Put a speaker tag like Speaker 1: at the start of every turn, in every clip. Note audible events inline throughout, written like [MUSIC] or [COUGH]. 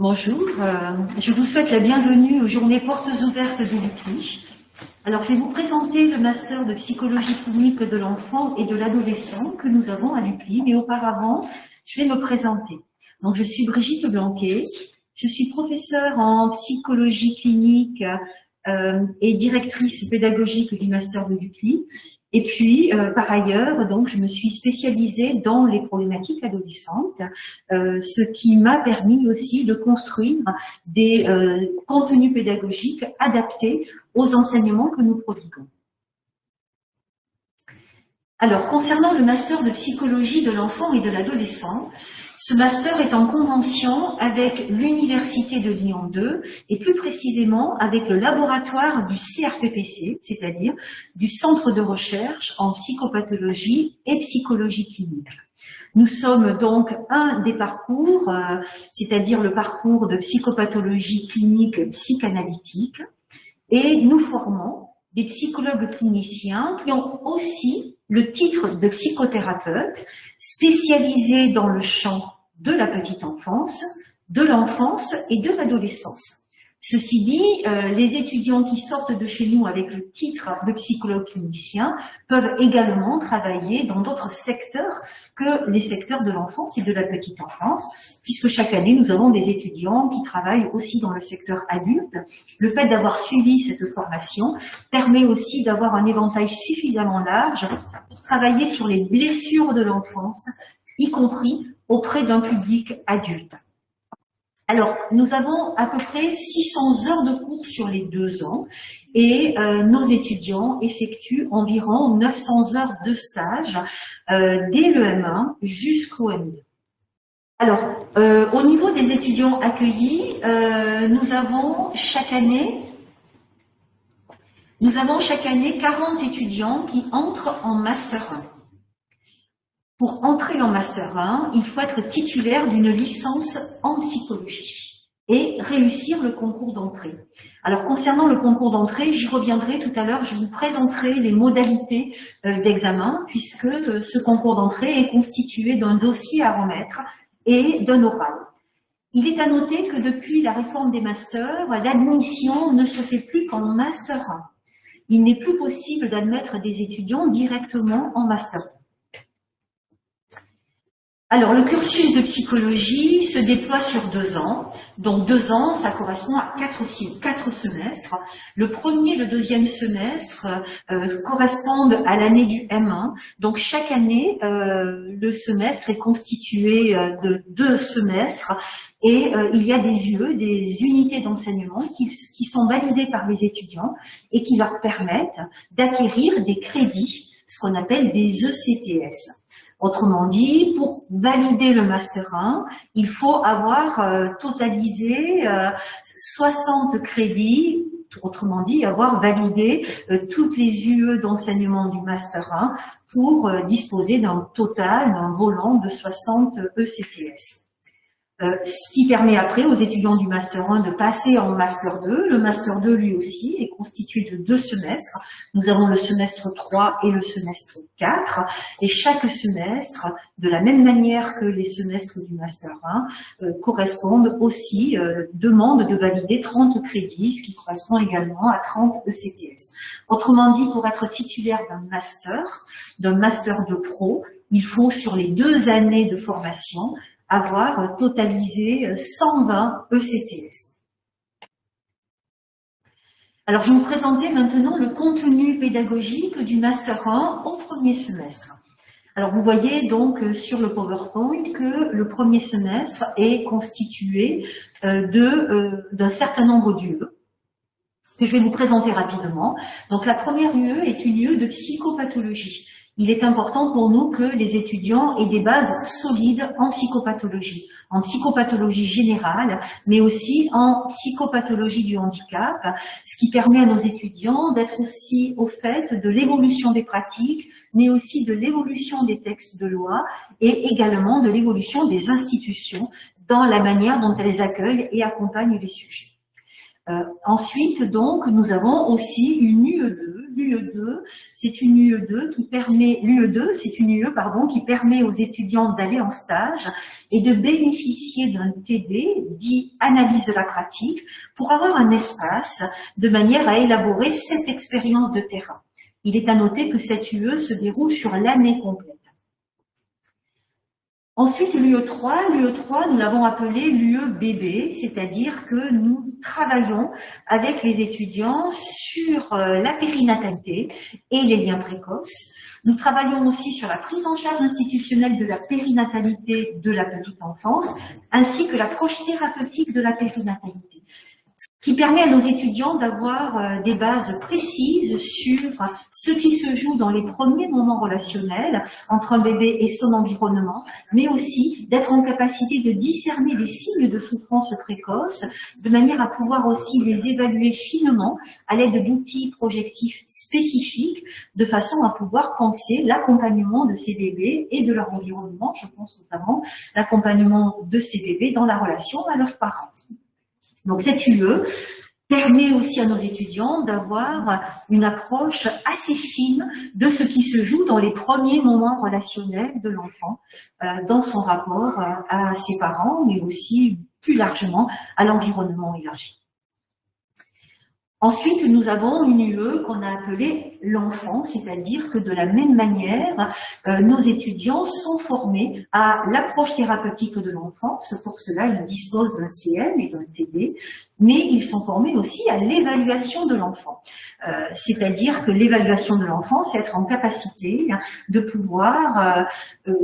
Speaker 1: Bonjour, euh, je vous souhaite la bienvenue aux journées portes ouvertes de l'UCLI. Alors, je vais vous présenter le master de psychologie clinique de l'enfant et de l'adolescent que nous avons à l'UCLI, mais auparavant, je vais me présenter. Donc, je suis Brigitte Blanquet, je suis professeure en psychologie clinique euh, et directrice pédagogique du master de l'UCLI. Et puis, euh, par ailleurs, donc, je me suis spécialisée dans les problématiques adolescentes, euh, ce qui m'a permis aussi de construire des euh, contenus pédagogiques adaptés aux enseignements que nous prodiguons. Alors, concernant le master de psychologie de l'enfant et de l'adolescent, ce master est en convention avec l'Université de Lyon 2 et plus précisément avec le laboratoire du CRPPC, c'est-à-dire du Centre de recherche en psychopathologie et psychologie clinique. Nous sommes donc un des parcours, euh, c'est-à-dire le parcours de psychopathologie clinique psychanalytique, et nous formons des psychologues cliniciens qui ont aussi le titre de psychothérapeute spécialisé dans le champ de la petite enfance, de l'enfance et de l'adolescence. Ceci dit, euh, les étudiants qui sortent de chez nous avec le titre de psychologue clinicien peuvent également travailler dans d'autres secteurs que les secteurs de l'enfance et de la petite enfance, puisque chaque année, nous avons des étudiants qui travaillent aussi dans le secteur adulte. Le fait d'avoir suivi cette formation permet aussi d'avoir un éventail suffisamment large pour travailler sur les blessures de l'enfance, y compris auprès d'un public adulte. Alors, nous avons à peu près 600 heures de cours sur les deux ans et euh, nos étudiants effectuent environ 900 heures de stage euh, dès le M1 jusqu'au M2. Alors, euh, au niveau des étudiants accueillis, nous avons chaque année nous avons chaque année 40 étudiants qui entrent en Master 1. Pour entrer en Master 1, il faut être titulaire d'une licence en psychologie et réussir le concours d'entrée. Alors concernant le concours d'entrée, j'y reviendrai tout à l'heure, je vous présenterai les modalités euh, d'examen puisque euh, ce concours d'entrée est constitué d'un dossier à remettre et d'un oral. Il est à noter que depuis la réforme des masters, l'admission ne se fait plus qu'en Master 1. Il n'est plus possible d'admettre des étudiants directement en Master 2. Alors, le cursus de psychologie se déploie sur deux ans. Donc, deux ans, ça correspond à quatre, semestres. Le premier et le deuxième semestre euh, correspondent à l'année du M1. Donc, chaque année, euh, le semestre est constitué euh, de deux semestres et il y a des UE, des unités d'enseignement qui, qui sont validées par les étudiants et qui leur permettent d'acquérir des crédits, ce qu'on appelle des ECTS. Autrement dit, pour valider le Master 1, il faut avoir euh, totalisé 60 euh, crédits, autrement dit, avoir validé euh, toutes les UE d'enseignement du Master 1 pour disposer d'un total, d'un volant de 60 ECTS. Euh, ce qui permet après aux étudiants du Master 1 de passer en Master 2. Le Master 2, lui aussi, est constitué de deux semestres. Nous avons le semestre 3 et le semestre 4. Et chaque semestre, de la même manière que les semestres du Master 1, euh, correspondent aussi, euh, demandent de valider 30 crédits, ce qui correspond également à 30 ECTS. Autrement dit, pour être titulaire d'un Master, d'un Master de Pro, il faut, sur les deux années de formation, avoir totalisé 120 ECTS. Alors, je vais vous présenter maintenant le contenu pédagogique du Master 1 au premier semestre. Alors, vous voyez donc euh, sur le PowerPoint que le premier semestre est constitué euh, euh, d'un certain nombre d'UE que je vais vous présenter rapidement. Donc, la première UE est une UE de psychopathologie il est important pour nous que les étudiants aient des bases solides en psychopathologie, en psychopathologie générale, mais aussi en psychopathologie du handicap, ce qui permet à nos étudiants d'être aussi au fait de l'évolution des pratiques, mais aussi de l'évolution des textes de loi et également de l'évolution des institutions dans la manière dont elles accueillent et accompagnent les sujets. Ensuite, donc, nous avons aussi une UE2 l'UE2, c'est une UE2 qui permet, l'UE2, c'est une UE, pardon, qui permet aux étudiants d'aller en stage et de bénéficier d'un TD, dit analyse de la pratique, pour avoir un espace de manière à élaborer cette expérience de terrain. Il est à noter que cette UE se déroule sur l'année complète. Ensuite, l'UE3, l'UE3, nous l'avons appelé l'UE-BB, c'est-à-dire que nous travaillons avec les étudiants sur euh, la périnatalité et les liens précoces. Nous travaillons aussi sur la prise en charge institutionnelle de la périnatalité de la petite enfance, ainsi que l'approche thérapeutique de la périnatalité ce qui permet à nos étudiants d'avoir euh, des bases précises sur ce qui se joue dans les premiers moments relationnels entre un bébé et son environnement, mais aussi d'être en capacité de discerner les signes de souffrance précoce, de manière à pouvoir aussi les évaluer finement à l'aide d'outils projectifs spécifiques, de façon à pouvoir penser l'accompagnement de ces bébés et de leur environnement, je pense notamment l'accompagnement de ces bébés dans la relation à leurs parents. Donc cette UE permet aussi à nos étudiants d'avoir une approche assez fine de ce qui se joue dans les premiers moments relationnels de l'enfant, euh, dans son rapport euh, à ses parents, mais aussi plus largement à l'environnement élargi. Ensuite, nous avons une UE qu'on a appelée l'enfant, c'est-à-dire que de la même manière, euh, nos étudiants sont formés à l'approche thérapeutique de l'enfance. Pour cela, ils disposent d'un CM et d'un TD, mais ils sont formés aussi à l'évaluation de l'enfant. Euh, c'est-à-dire que l'évaluation de l'enfant, c'est être en capacité de pouvoir euh,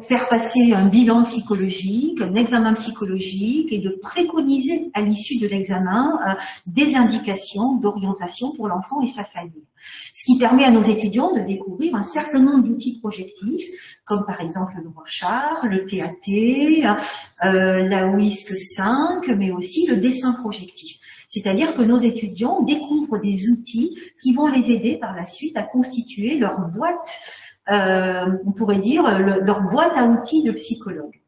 Speaker 1: faire passer un bilan psychologique, un examen psychologique et de préconiser à l'issue de l'examen euh, des indications d'orientation pour l'enfant et sa famille. Ce qui permet à nos étudiants de découvrir un certain nombre d'outils projectifs, comme par exemple le Rorschach, le TAT, euh, la WISC 5, mais aussi le dessin projectif. C'est-à-dire que nos étudiants découvrent des outils qui vont les aider par la suite à constituer leur boîte on pourrait dire, leur boîte à outils de psychologue.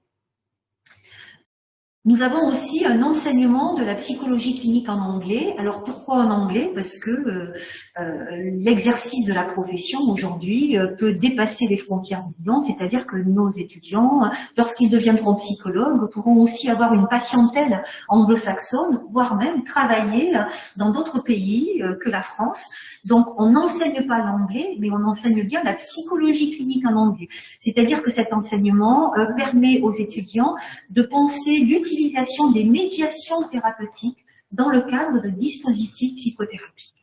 Speaker 1: Nous avons aussi un enseignement de la psychologie clinique en anglais. Alors pourquoi en anglais? Parce que euh, euh, l'exercice de la profession aujourd'hui euh, peut dépasser les frontières blanc, c'est-à-dire que nos étudiants, lorsqu'ils deviendront psychologues, pourront aussi avoir une patientèle anglo-saxonne, voire même travailler dans d'autres pays que la France. Donc on n'enseigne pas l'anglais, mais on enseigne bien la psychologie clinique en anglais. C'est-à-dire que cet enseignement permet aux étudiants de penser l'utilisation l'utilisation des médiations thérapeutiques dans le cadre de dispositifs psychothérapiques.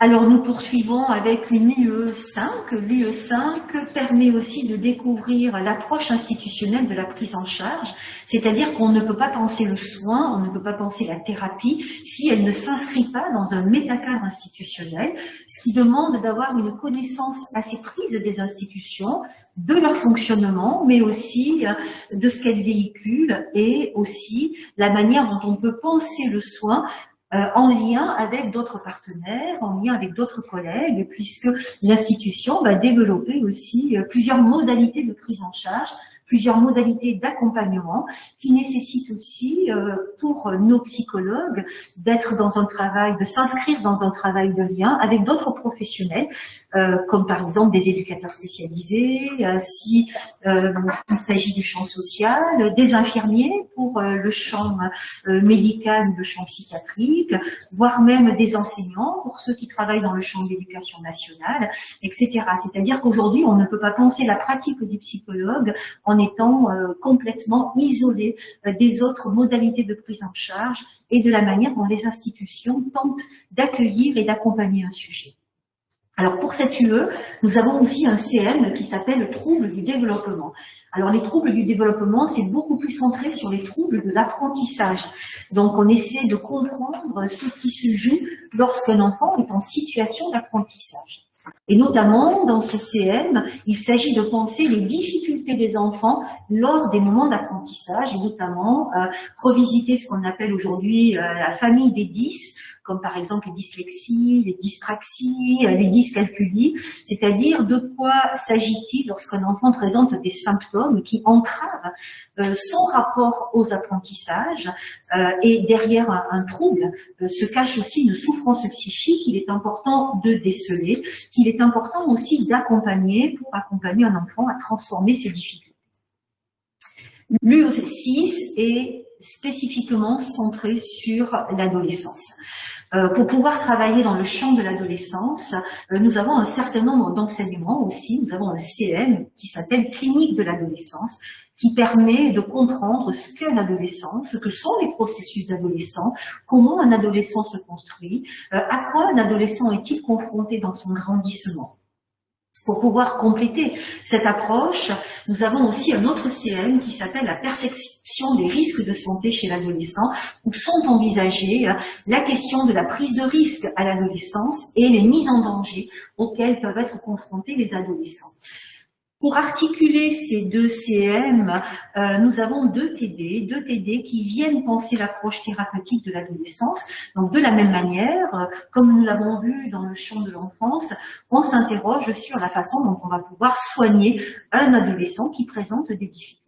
Speaker 1: Alors nous poursuivons avec une UE5. L'UE5 permet aussi de découvrir l'approche institutionnelle de la prise en charge, c'est-à-dire qu'on ne peut pas penser le soin, on ne peut pas penser la thérapie si elle ne s'inscrit pas dans un métacadre institutionnel, ce qui demande d'avoir une connaissance assez prise des institutions, de leur fonctionnement, mais aussi euh, de ce qu'elles véhiculent et aussi la manière dont on peut penser le soin euh, en lien avec d'autres partenaires, en lien avec d'autres collègues, puisque l'institution va développer aussi euh, plusieurs modalités de prise en charge plusieurs modalités d'accompagnement qui nécessitent aussi euh, pour nos psychologues d'être dans un travail, de s'inscrire dans un travail de lien avec d'autres professionnels, euh, comme par exemple des éducateurs spécialisés, euh, si il s'agit du champ social, des infirmiers pour le champ médical, le champ psychiatrique, voire même des enseignants pour ceux qui travaillent dans le champ de l'éducation nationale, etc. C'est-à-dire qu'aujourd'hui, on ne peut pas penser la pratique du psychologue en étant euh, complètement isolés euh, des autres modalités de prise en charge et de la manière dont les institutions tentent d'accueillir et d'accompagner un sujet. Alors pour cette UE, nous avons aussi un CM qui s'appelle troubles du développement. Alors les troubles du développement, c'est beaucoup plus centré sur les troubles de l'apprentissage. Donc on essaie de comprendre ce qui se joue lorsqu'un enfant est en situation d'apprentissage. Et notamment, dans ce CM, il s'agit de penser les difficultés des enfants lors des moments d'apprentissage, notamment euh, revisiter ce qu'on appelle aujourd'hui euh, la famille des 10, comme par exemple les dyslexies, les dyspraxies, les dyscalculies, c'est-à-dire de quoi s'agit-il lorsqu'un enfant présente des symptômes qui entravent son rapport aux apprentissages et derrière un, trouble se cache aussi une souffrance psychique qu'il est important de déceler, qu'il est important aussi d'accompagner pour accompagner un enfant à transformer ses difficultés. L'UE6 est spécifiquement centré sur l'adolescence. Euh, pour pouvoir travailler dans le champ de l'adolescence, euh, nous avons un certain nombre d'enseignements aussi. Nous avons un CM qui s'appelle Clinique de l'adolescence, qui permet de comprendre ce qu'est l'adolescence, ce que sont les processus d'adolescent, comment un adolescent se construit, euh, à quoi un adolescent est-il confronté dans son grandissement. Pour pouvoir compléter cette approche, nous avons aussi un autre CM qui s'appelle la perception des risques de santé chez l'adolescent, où sont envisagées la question de la prise de risque à l'adolescence et les mises en danger auxquelles peuvent être confrontés les adolescents. Pour articuler ces deux CM, euh, nous avons deux TD, deux TD qui viennent penser l'approche thérapeutique de l'adolescence. Donc de la même manière, euh, comme nous l'avons vu dans le champ de l'enfance, on s'interroge sur la façon dont on va pouvoir soigner un adolescent qui présente des difficultés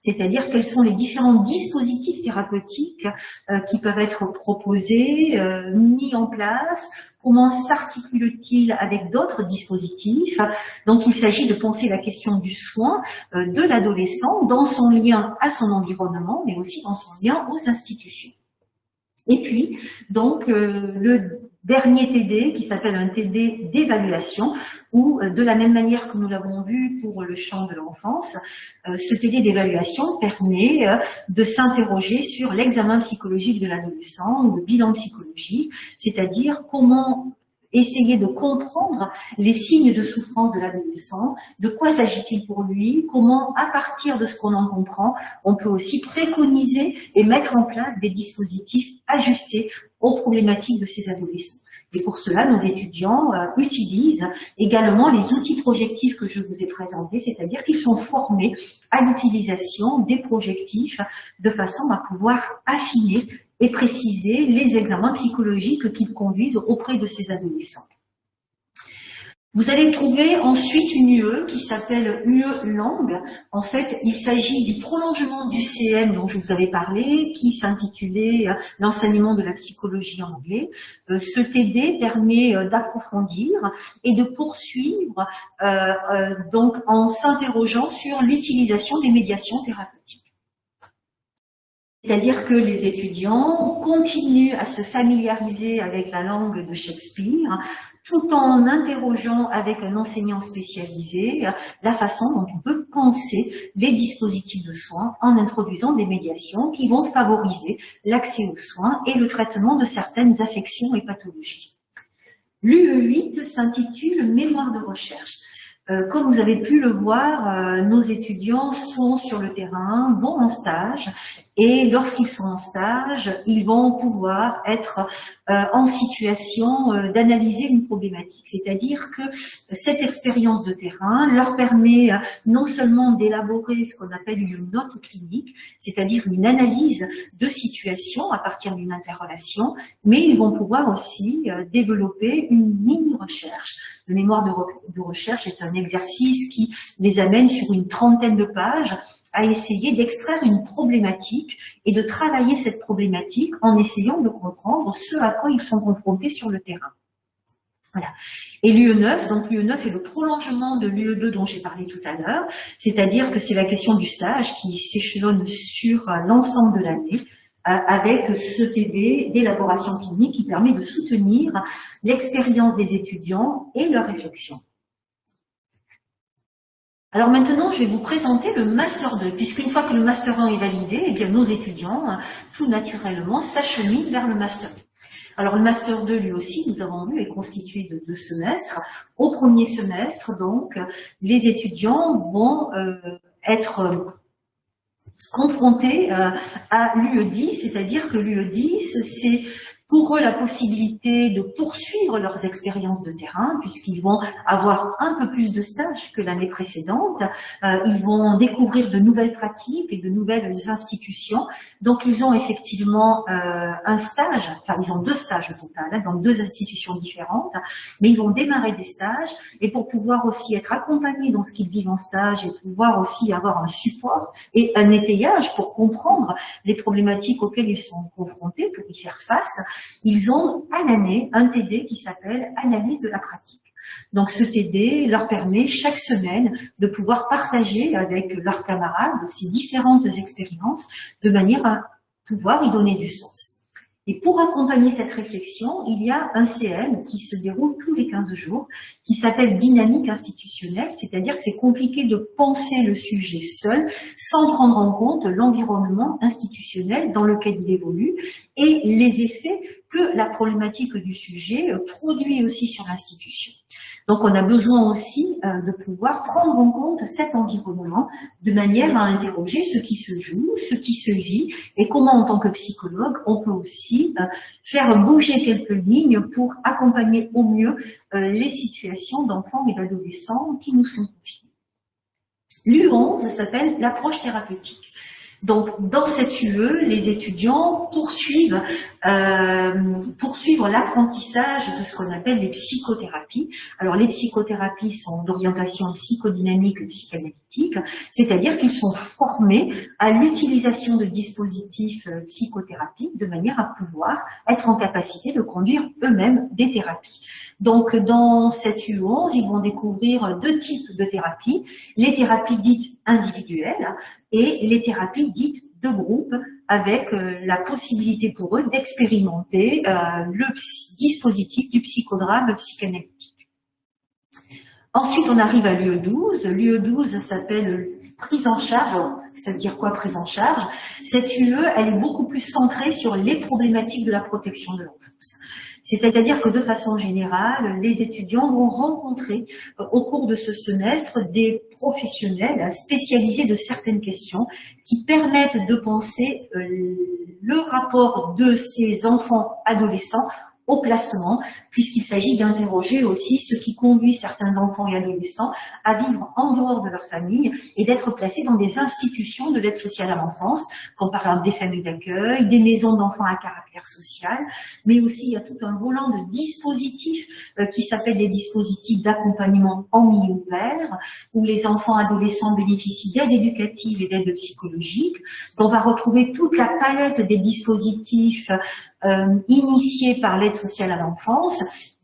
Speaker 1: c'est-à-dire quels sont les différents dispositifs thérapeutiques euh, qui peuvent être proposés, euh, mis en place, comment s'articule-t-il avec d'autres dispositifs. Donc il s'agit de penser la question du soin euh, de l'adolescent dans son lien à son environnement, mais aussi dans son lien aux institutions. Et puis, donc, le dernier TD qui s'appelle un TD d'évaluation où, euh, de la même manière que nous l'avons vu pour le champ de l'enfance, euh, ce TD d'évaluation permet euh, de s'interroger sur l'examen psychologique de l'adolescent ou le bilan psychologique, c'est-à-dire comment essayer de comprendre les signes de souffrance de l'adolescent, de quoi s'agit-il pour lui, comment, à partir de ce qu'on en comprend, on peut aussi préconiser et mettre en place des dispositifs ajustés aux problématiques de ces adolescents. Et pour cela, nos étudiants euh, utilisent également les outils projectifs que je vous ai présentés, c'est-à-dire qu'ils sont formés à l'utilisation des projectifs de façon à pouvoir affiner et préciser les examens psychologiques qu'ils conduisent auprès de ces adolescents. Vous allez trouver ensuite une UE qui s'appelle UE Langue. En fait, il s'agit du prolongement du CM dont je vous avais parlé, qui s'intitulait euh, l'enseignement de la psychologie en anglais. Euh, ce TD permet euh, d'approfondir et de poursuivre donc en s'interrogeant sur l'utilisation des médiations thérapeutiques. C'est-à-dire que les étudiants continuent à se familiariser avec la langue de Shakespeare, tout en interrogeant avec un enseignant spécialisé la façon dont on peut penser les dispositifs de soins en introduisant des médiations qui vont favoriser l'accès aux soins et le traitement de certaines affections et pathologies. L'UE8 s'intitule « Mémoire de recherche ». Euh, comme vous avez pu le voir, euh, nos étudiants sont sur le terrain, vont en stage et lorsqu'ils sont en stage, ils vont pouvoir être euh, en situation euh, d'analyser une problématique. C'est-à-dire que cette expérience de terrain leur permet euh, non seulement d'élaborer ce qu'on appelle une note clinique, c'est-à-dire une analyse de situation à partir d'une interrelation, mais ils vont pouvoir aussi développer une mini-recherche. Le mémoire de, de recherche est un exercice qui les amène sur une trentaine de pages à essayer d'extraire une problématique et de travailler cette problématique en essayant de comprendre ce à quoi ils sont confrontés sur le terrain. Voilà. Et l'UE9, donc l'UE9 est le prolongement de l'UE2 dont j'ai parlé tout à l'heure, c'est-à-dire que c'est la question du stage qui s'échelonne sur l'ensemble de l'année, euh, avec ce TD d'élaboration clinique qui permet de soutenir l'expérience des étudiants et leur réflexion. Alors maintenant, je vais vous présenter le Master 2, puisqu'une fois que le Master 1 est validé, eh bien, nos étudiants, hein, tout naturellement, s'acheminent vers le Master 2. Alors le Master 2, lui aussi, nous avons vu, est constitué de deux semestres. Au premier semestre, donc, les étudiants vont euh, être euh, confrontés euh, à l'UE10, c'est-à-dire que l'UE10, c'est pour eux la possibilité de poursuivre leurs expériences de terrain, puisqu'ils vont avoir un peu plus de stages que l'année précédente. Euh, ils vont découvrir de nouvelles pratiques et de nouvelles institutions. Donc, ils ont effectivement euh, un stage, enfin, ils ont deux stages au total, hein, dans deux institutions différentes, mais ils vont démarrer des stages, et pour pouvoir aussi être accompagnés dans ce qu'ils vivent en stage, et pouvoir aussi avoir un support et un étayage pour comprendre les problématiques auxquelles ils sont confrontés, pour y faire face, ils ont à l'année un TD qui s'appelle Analyse de la pratique. Donc ce TD leur permet chaque semaine de pouvoir partager avec leurs camarades ces différentes expériences de manière à pouvoir y donner du sens. Et pour accompagner cette réflexion, il y a un CM qui se déroule tous les 15 jours, qui s'appelle dynamique institutionnelle, c'est-à-dire que c'est compliqué de penser le sujet seul, sans prendre en compte l'environnement institutionnel dans lequel il évolue et les effets que la problématique du sujet produit aussi sur l'institution. Donc on a besoin aussi euh, de pouvoir prendre en compte cet environnement de manière à interroger ce qui se joue, ce qui se vit et comment en tant que psychologue on peut aussi euh, faire bouger quelques lignes pour accompagner au mieux euh, les situations d'enfants et d'adolescents qui nous sont confiés. L'U11 s'appelle l'approche thérapeutique. Donc, dans cette UE, les étudiants poursuivent, euh, l'apprentissage de ce qu'on appelle les psychothérapies. Alors, les psychothérapies sont d'orientation psychodynamique psychanalytique, c'est-à-dire qu'ils sont formés à l'utilisation de dispositifs euh, psychothérapiques de manière à pouvoir être en capacité de conduire eux-mêmes des thérapies. Donc, dans cette UE11, ils vont découvrir deux types de thérapies. Les thérapies dites individuelles et les thérapies dites de groupe avec euh, la possibilité pour eux d'expérimenter euh, le dispositif du psychodrame psychanalytique. Ensuite, on arrive à l'UE12. L'UE12 s'appelle prise en charge. Ça veut dire quoi, prise en charge? Cette UE, elle est beaucoup plus centrée sur les problématiques de la protection de l'enfance. C'est-à-dire que de façon générale, les étudiants vont rencontrer euh, au cours de ce semestre des professionnels spécialisés de certaines questions qui permettent de penser euh, le rapport de ces enfants adolescents au placement, puisqu'il s'agit d'interroger aussi ce qui conduit certains enfants et adolescents à vivre en dehors de leur famille et d'être placés dans des institutions de l'aide sociale à l'enfance, comme par exemple des familles d'accueil, des maisons d'enfants à caractère social, mais aussi il y a tout un volant de dispositifs euh, qui s'appellent des dispositifs d'accompagnement en milieu ouvert, où les enfants adolescents bénéficient d'aide éducative et d'aide psychologique. On va retrouver toute la palette des dispositifs euh, initiés par l'aide sociale à l'enfance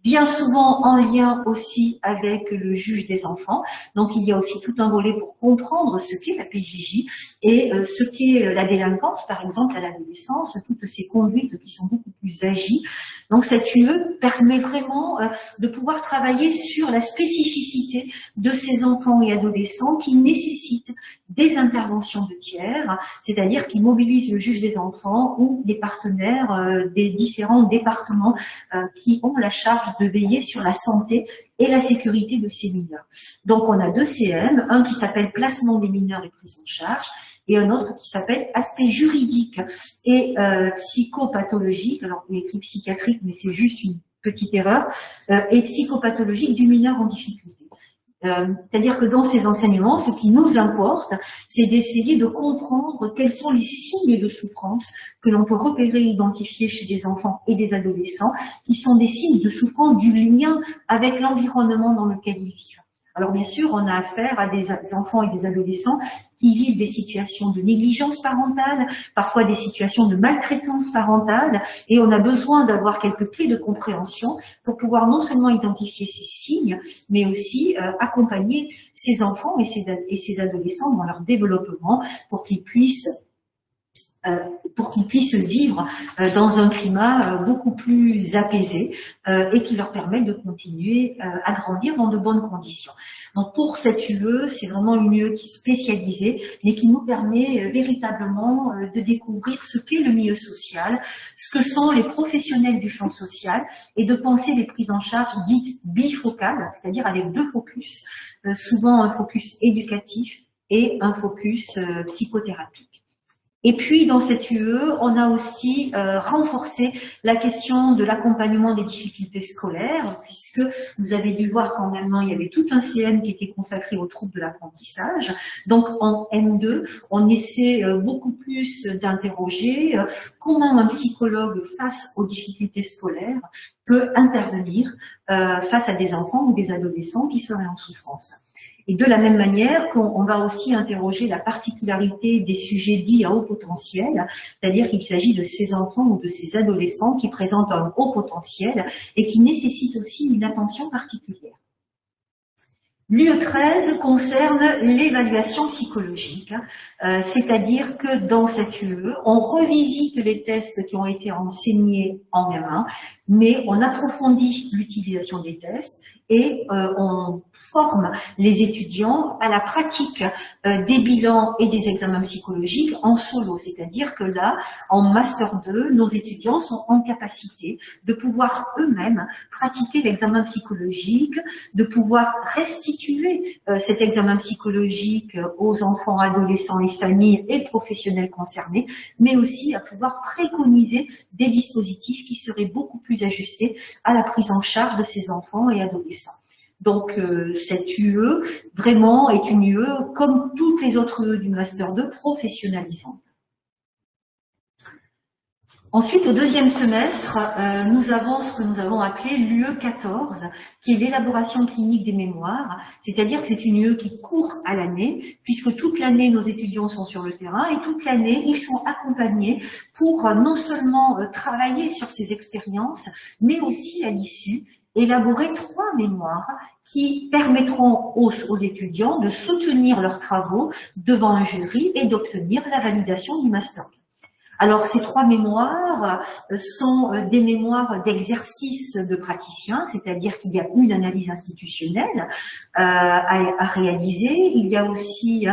Speaker 1: bien souvent en lien aussi avec le juge des enfants. Donc il y a aussi tout un volet pour comprendre ce qu'est la PJJ et euh, ce qu'est euh, la délinquance, par exemple à l'adolescence, toutes ces conduites qui sont beaucoup plus agies. Donc cette UE permet vraiment euh, de pouvoir travailler sur la spécificité de ces enfants et adolescents qui nécessitent des interventions de tiers, c'est-à-dire qui mobilisent le juge des enfants ou les partenaires des différents départements qui ont la charge de veiller sur la santé et la sécurité de ces mineurs. Donc on a deux CM, un qui s'appelle placement des mineurs et prise en charge, et un autre qui s'appelle aspect juridique et euh, psychopathologique, alors on écrit psychiatrique mais c'est juste une petite erreur, euh, et psychopathologique du mineur en difficulté. Euh, c'est-à-dire que dans ces enseignements, ce qui nous importe, c'est d'essayer de comprendre quels sont les signes de souffrance que l'on peut repérer et identifier chez des enfants et des adolescents, qui sont des signes de souffrance du lien avec l'environnement dans lequel ils vivent. Alors bien sûr, on a affaire à des enfants et des adolescents qui vivent des situations de négligence parentale, parfois des situations de maltraitance parentale, et on a besoin d'avoir quelques clés de compréhension pour pouvoir non seulement identifier ces signes, mais aussi euh, accompagner ces enfants et ces, adolescents dans leur développement pour qu'ils puissent pour qu'ils puissent vivre euh, dans un climat euh, beaucoup plus apaisé et qui leur permette de continuer à grandir dans de bonnes conditions. Donc pour cette UE, c'est vraiment une UE qui est spécialisée, mais qui nous permet véritablement de découvrir ce qu'est le milieu social, ce que sont les professionnels du champ social, et de penser des prises en charge dites bifocales, c'est-à-dire avec deux focus, souvent un focus éducatif et un focus psychothérapie. Et puis, dans cette UE, on a aussi euh, renforcé la question de l'accompagnement des difficultés scolaires, puisque vous avez dû voir qu'en allemand, il y avait tout un CM qui était consacré aux troubles de l'apprentissage. Donc, en M2, on essaie euh, beaucoup plus d'interroger euh, comment un psychologue face aux difficultés scolaires peut intervenir face à des enfants ou des adolescents qui seraient en souffrance. Et de la même manière qu'on va aussi interroger la particularité des sujets dits à haut potentiel, c'est-à-dire qu'il s'agit de ces enfants ou de ces adolescents qui présentent un haut potentiel et qui nécessitent aussi une attention particulière. L'UE 13 concerne l'évaluation psychologique, euh, c'est-à-dire que dans cette UE, on revisite les tests qui ont été enseignés en gamin, mais on approfondit l'utilisation des tests et euh, on forme les étudiants à la pratique euh, des bilans et des examens psychologiques en solo. C'est-à-dire que là, en Master 2, nos étudiants sont en capacité de pouvoir eux-mêmes pratiquer l'examen psychologique, de pouvoir restituer euh, cet examen psychologique aux enfants, adolescents et familles et professionnels concernés, mais aussi à pouvoir préconiser des dispositifs qui seraient beaucoup plus ajustés à la prise en charge de ces enfants et adolescents. Donc euh, cette UE, vraiment, est une UE, comme toutes les autres UE du Master 2, professionnalisante. Ensuite, au deuxième semestre, euh, nous avons ce que nous avons appelé l'UE 14, qui est l'élaboration clinique des mémoires, c'est-à-dire que c'est une UE qui court à l'année, puisque toute l'année, nos étudiants sont sur le terrain, et toute l'année, ils sont accompagnés pour euh, non seulement travailler sur ces expériences, mais aussi, à l'issue, élaborer trois mémoires qui permettront aux, étudiants de soutenir leurs travaux devant un jury et d'obtenir la validation du master. Alors, ces trois mémoires euh, sont euh, des mémoires d'exercice de praticiens, c'est-à-dire qu'il y a une analyse institutionnelle euh, à, réaliser. Il y a aussi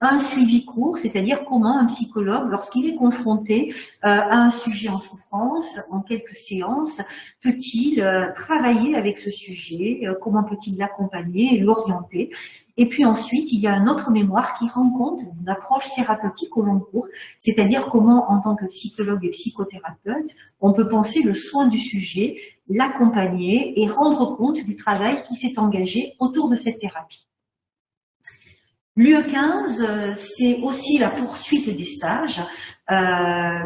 Speaker 1: un suivi court, c'est-à-dire comment un psychologue, lorsqu'il est confronté à un sujet en souffrance, en quelques séances, peut-il travailler avec ce sujet, comment peut-il l'accompagner et l'orienter. Et puis ensuite, il y a un autre mémoire qui rend compte d'une approche thérapeutique au long cours, c'est-à-dire comment, en tant que psychologue et psychothérapeute, on peut penser le soin du sujet, l'accompagner et rendre compte du travail qui s'est engagé autour de cette thérapie. L'UE15, euh, c'est aussi la poursuite des stages,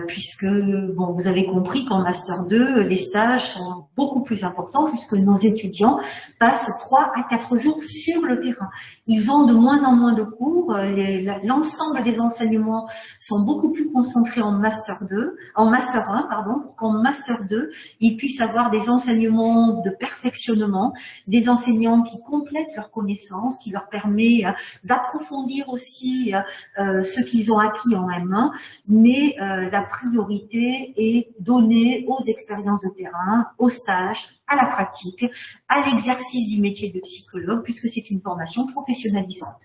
Speaker 1: puisque bon, vous avez compris qu'en Master 2, les stages sont beaucoup plus importants puisque nos étudiants passent 3 à 4 jours sur le terrain. Ils ont de moins en moins de cours, l'ensemble des enseignements sont beaucoup plus concentrés en Master 2, en Master 1, pardon, pour qu'en Master 2, ils puissent avoir des enseignements de perfectionnement, des enseignants qui complètent leurs connaissances, qui leur permet euh, d'approfondir aussi euh, ce qu'ils ont acquis en M1, euh, la priorité est donnée aux expériences de terrain, aux stages, à la pratique, à l'exercice du métier de psychologue, puisque c'est une formation professionnalisante.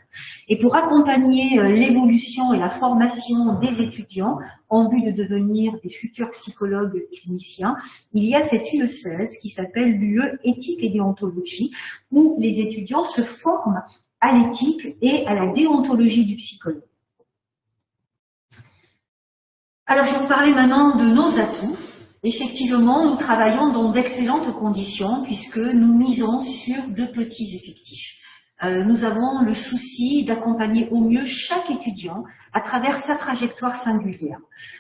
Speaker 1: Et pour accompagner euh, l'évolution et la formation des étudiants en vue de devenir des futurs psychologues cliniciens, il y a cette UE16 qui s'appelle l'UE éthique et déontologie, où les étudiants se forment à l'éthique et à la déontologie du psychologue. Alors, je vais vous parler maintenant de nos atouts. Effectivement, nous travaillons dans d'excellentes conditions puisque nous misons sur de petits effectifs. Euh, nous avons le souci d'accompagner au mieux chaque étudiant à travers sa trajectoire singulière.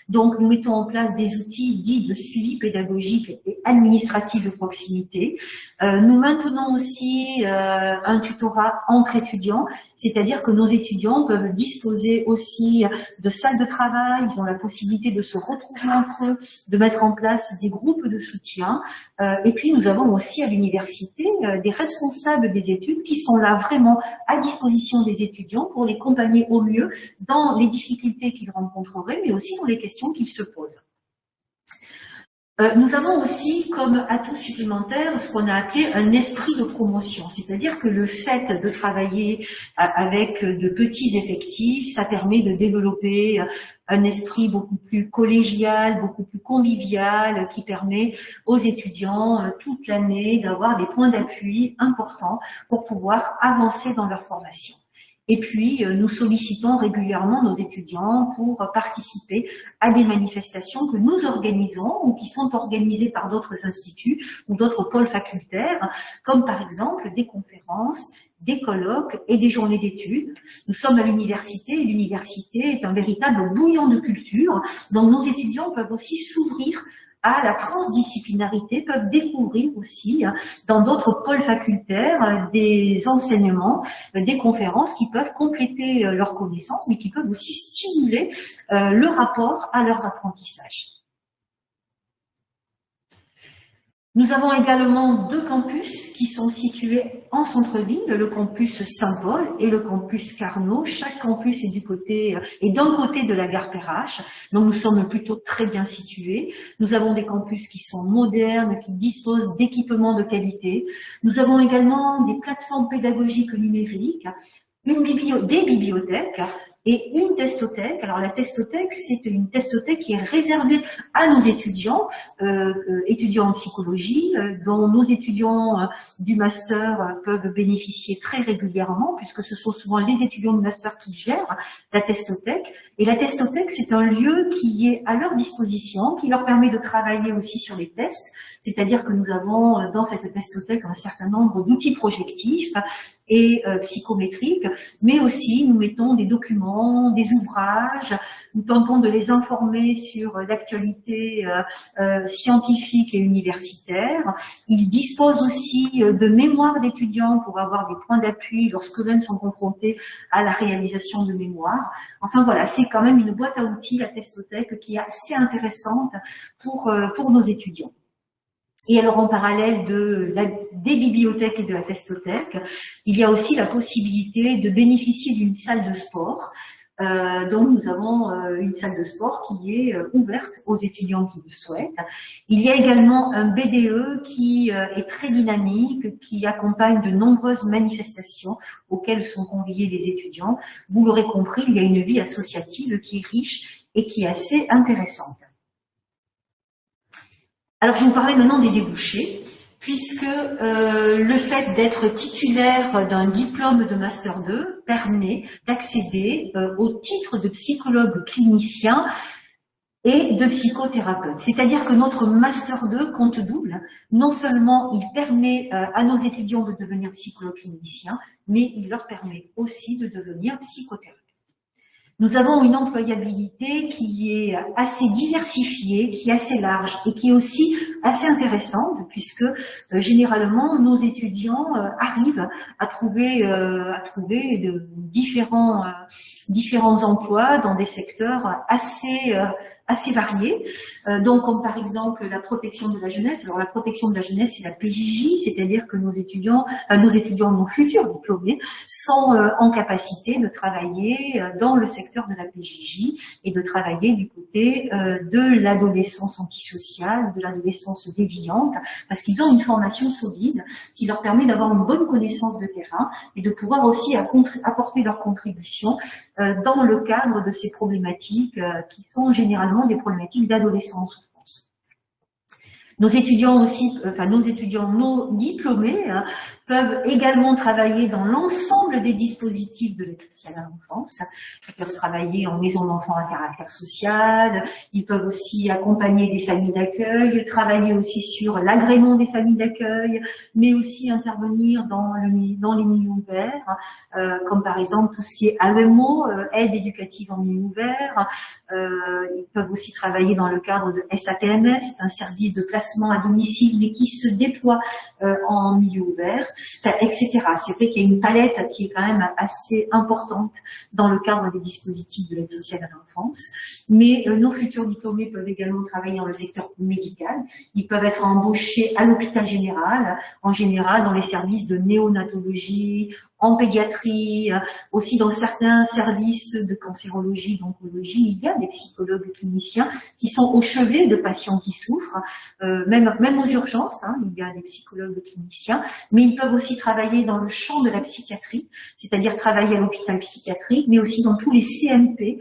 Speaker 1: Donc, nous mettons en place des outils dits de suivi pédagogique et administratif de proximité. Euh, nous maintenons aussi euh, un tutorat entre étudiants, c'est-à-dire que nos étudiants peuvent disposer aussi de salles de travail, ils ont la possibilité de se retrouver entre eux, de mettre en place des groupes de soutien. Et puis, nous avons aussi à l'université des responsables des études qui sont là à disposition des étudiants pour les accompagner au mieux dans les difficultés qu'ils rencontreraient, mais aussi dans les questions qu'ils se posent. Euh, nous avons aussi comme atout supplémentaire ce qu'on a appelé un esprit de promotion, c'est-à-dire que le fait de travailler avec de petits effectifs, ça permet de développer un esprit beaucoup plus collégial, beaucoup plus convivial, qui permet aux étudiants euh, toute l'année d'avoir des points d'appui importants pour pouvoir avancer dans leur formation. Et puis, nous sollicitons régulièrement nos étudiants pour participer à des manifestations que nous organisons ou qui sont organisées par d'autres instituts ou d'autres pôles facultaires, comme par exemple des conférences, des colloques et des journées d'études. Nous sommes à l'université et l'université est un véritable bouillon de culture dont nos étudiants peuvent aussi s'ouvrir à la transdisciplinarité, peuvent découvrir aussi hein, dans d'autres pôles facultaires euh, des enseignements, euh, des conférences qui peuvent compléter euh, leurs connaissances, mais qui peuvent aussi stimuler le rapport à leurs apprentissages. Nous avons également deux campus qui sont situés en centre-ville, le campus Saint-Paul et le campus Carnot. Chaque campus est du côté et d'un côté de la gare Perrache, donc nous sommes plutôt très bien situés. Nous avons des campus qui sont modernes, qui disposent d'équipements de qualité. Nous avons également des plateformes pédagogiques numériques, des bibliothèques, et une testothèque. Alors la testothèque, c'est une testothèque qui est réservée à nos étudiants, euh, euh étudiants en psychologie, euh, dont nos étudiants euh, du master peuvent bénéficier très régulièrement, puisque ce sont souvent les étudiants du master qui gèrent la testothèque. Et la testothèque, c'est un lieu qui est à leur disposition, qui leur permet de travailler aussi sur les tests, c'est-à-dire que nous avons dans cette testothèque un certain nombre d'outils projectifs et psychométriques, mais aussi nous mettons des documents des ouvrages, nous tentons de les informer sur l'actualité euh, euh, scientifique et universitaire. Ils disposent aussi euh, de mémoires d'étudiants pour avoir des points d'appui lorsque même sont confrontés à la réalisation de mémoires. Enfin voilà, c'est quand même une boîte à outils, la testothèque, qui est assez intéressante pour, pour nos étudiants. Et alors en parallèle de la, des bibliothèques et de la testothèque, il y a aussi la possibilité de bénéficier d'une salle de sport. Euh, donc nous avons euh, une salle de sport qui est euh, ouverte aux étudiants qui le souhaitent. Il y a également un BDE qui euh, est très dynamique, qui accompagne de nombreuses manifestations auxquelles sont conviés les étudiants. Vous l'aurez compris, il y a une vie associative qui est riche et qui est assez intéressante. Alors, je vais vous parler maintenant des débouchés, puisque euh, le fait d'être titulaire d'un diplôme de Master 2 permet d'accéder euh, au titre de psychologue clinicien et de psychothérapeute. C'est-à-dire que notre Master 2 compte double. Non seulement il permet euh, à nos étudiants de devenir psychologue clinicien, mais il leur permet aussi de devenir psychothérapeute. Nous avons une employabilité qui est assez diversifiée, qui est assez large et qui est aussi assez intéressante puisque euh, généralement nos étudiants euh, arrivent à trouver, euh, à trouver de différents, différents emplois dans des secteurs assez assez variés, euh, donc comme par exemple la protection de la jeunesse. Alors la protection de la jeunesse, c'est la PJJ, c'est-à-dire que nos étudiants, euh, nos étudiants, nos futurs diplômés, sont euh, en capacité de travailler dans le secteur de la PJJ et de travailler du côté de l'adolescence antisociale, de l'adolescence déviante, parce qu'ils ont une formation solide qui leur permet d'avoir une bonne connaissance de terrain et de pouvoir aussi apporter leur contribution dans le cadre de ces problématiques qui sont généralement des problématiques d'adolescence nos étudiants aussi, enfin nos étudiants, nos diplômés, hein, peuvent également travailler dans l'ensemble des dispositifs de l'aide sociale à l'enfance. Ils peuvent travailler en maison d'enfants à caractère social, ils peuvent aussi accompagner des familles d'accueil, travailler aussi sur l'agrément des familles d'accueil, mais aussi intervenir dans, le, dans les milieux ouverts, euh, comme par exemple tout ce qui est AEMO, euh, aide éducative en milieu ouvert. Euh, ils peuvent aussi travailler dans le cadre de SAPMS, c'est un service de placement à domicile, mais qui se déploie en milieu ouvert etc. C'est vrai qu'il y a une palette qui est quand même assez importante dans le cadre des dispositifs de l'aide sociale à l'enfance. Mais euh, nos futurs diplômés peuvent également travailler dans le secteur médical. Ils peuvent être embauchés à l'hôpital général, en général dans les services de néonatologie, en pédiatrie, euh, aussi dans certains services de cancérologie, d'oncologie, il y a des psychologues cliniciens qui sont au chevet de patients qui souffrent, euh, même, même aux urgences, hein, il y a des psychologues cliniciens, mais ils peuvent aussi travailler dans le champ de la psychiatrie, c'est-à-dire travailler à l'hôpital psychiatrique, mais aussi dans tous les CMP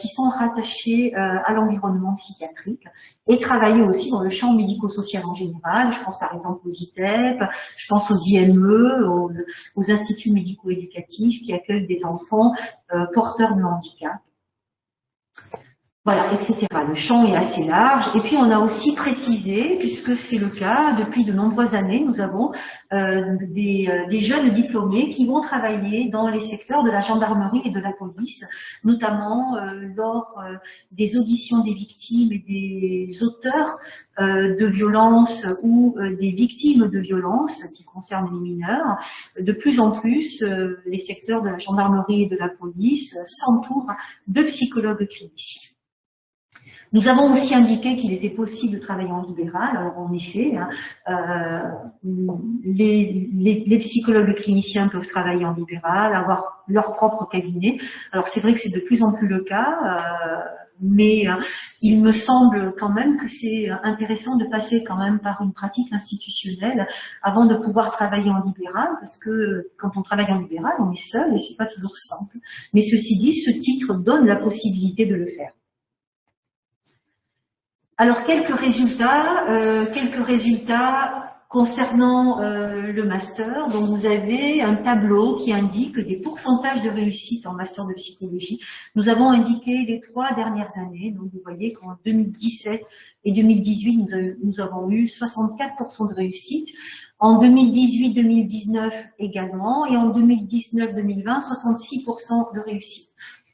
Speaker 1: qui sont rattachés à l'environnement psychiatrique, et travailler aussi dans le champ médico-social en général, je pense par exemple aux ITEP, je pense aux IME, aux, aux instituts médico-éducatif qui accueille des enfants porteurs de handicap. Voilà, etc. Le champ est assez large. Et puis, on a aussi précisé, puisque c'est le cas, depuis de nombreuses années, nous avons euh, des, euh, des, jeunes diplômés qui vont travailler dans les secteurs de la gendarmerie et de la police, notamment euh, lors des auditions des victimes et des auteurs de violences ou des victimes de violences qui concernent les mineurs. De plus en plus, les secteurs de la gendarmerie et de la police s'entourent de psychologues cliniciens. Nous avons aussi indiqué qu'il était possible de travailler en libéral. Alors en effet, hein, euh, les, les, les, psychologues cliniciens peuvent travailler en libéral, avoir leur propre cabinet. Alors c'est vrai que c'est de plus en plus le cas, euh, mais euh, il me semble quand même que c'est intéressant de passer quand même par une pratique institutionnelle avant de pouvoir travailler en libéral, parce que quand on travaille en libéral, on est seul et c'est pas toujours simple. Mais ceci dit, ce titre donne la possibilité de le faire. Alors quelques résultats, euh, quelques résultats concernant euh, le master. Donc vous avez un tableau qui indique des pourcentages de réussite en master de psychologie. Nous avons indiqué les trois dernières années. Donc vous voyez qu'en 2017 et 2018, nous, nous avons eu 64% de réussite. En 2018-2019 également. Et en 2019-2020, 66% de réussite.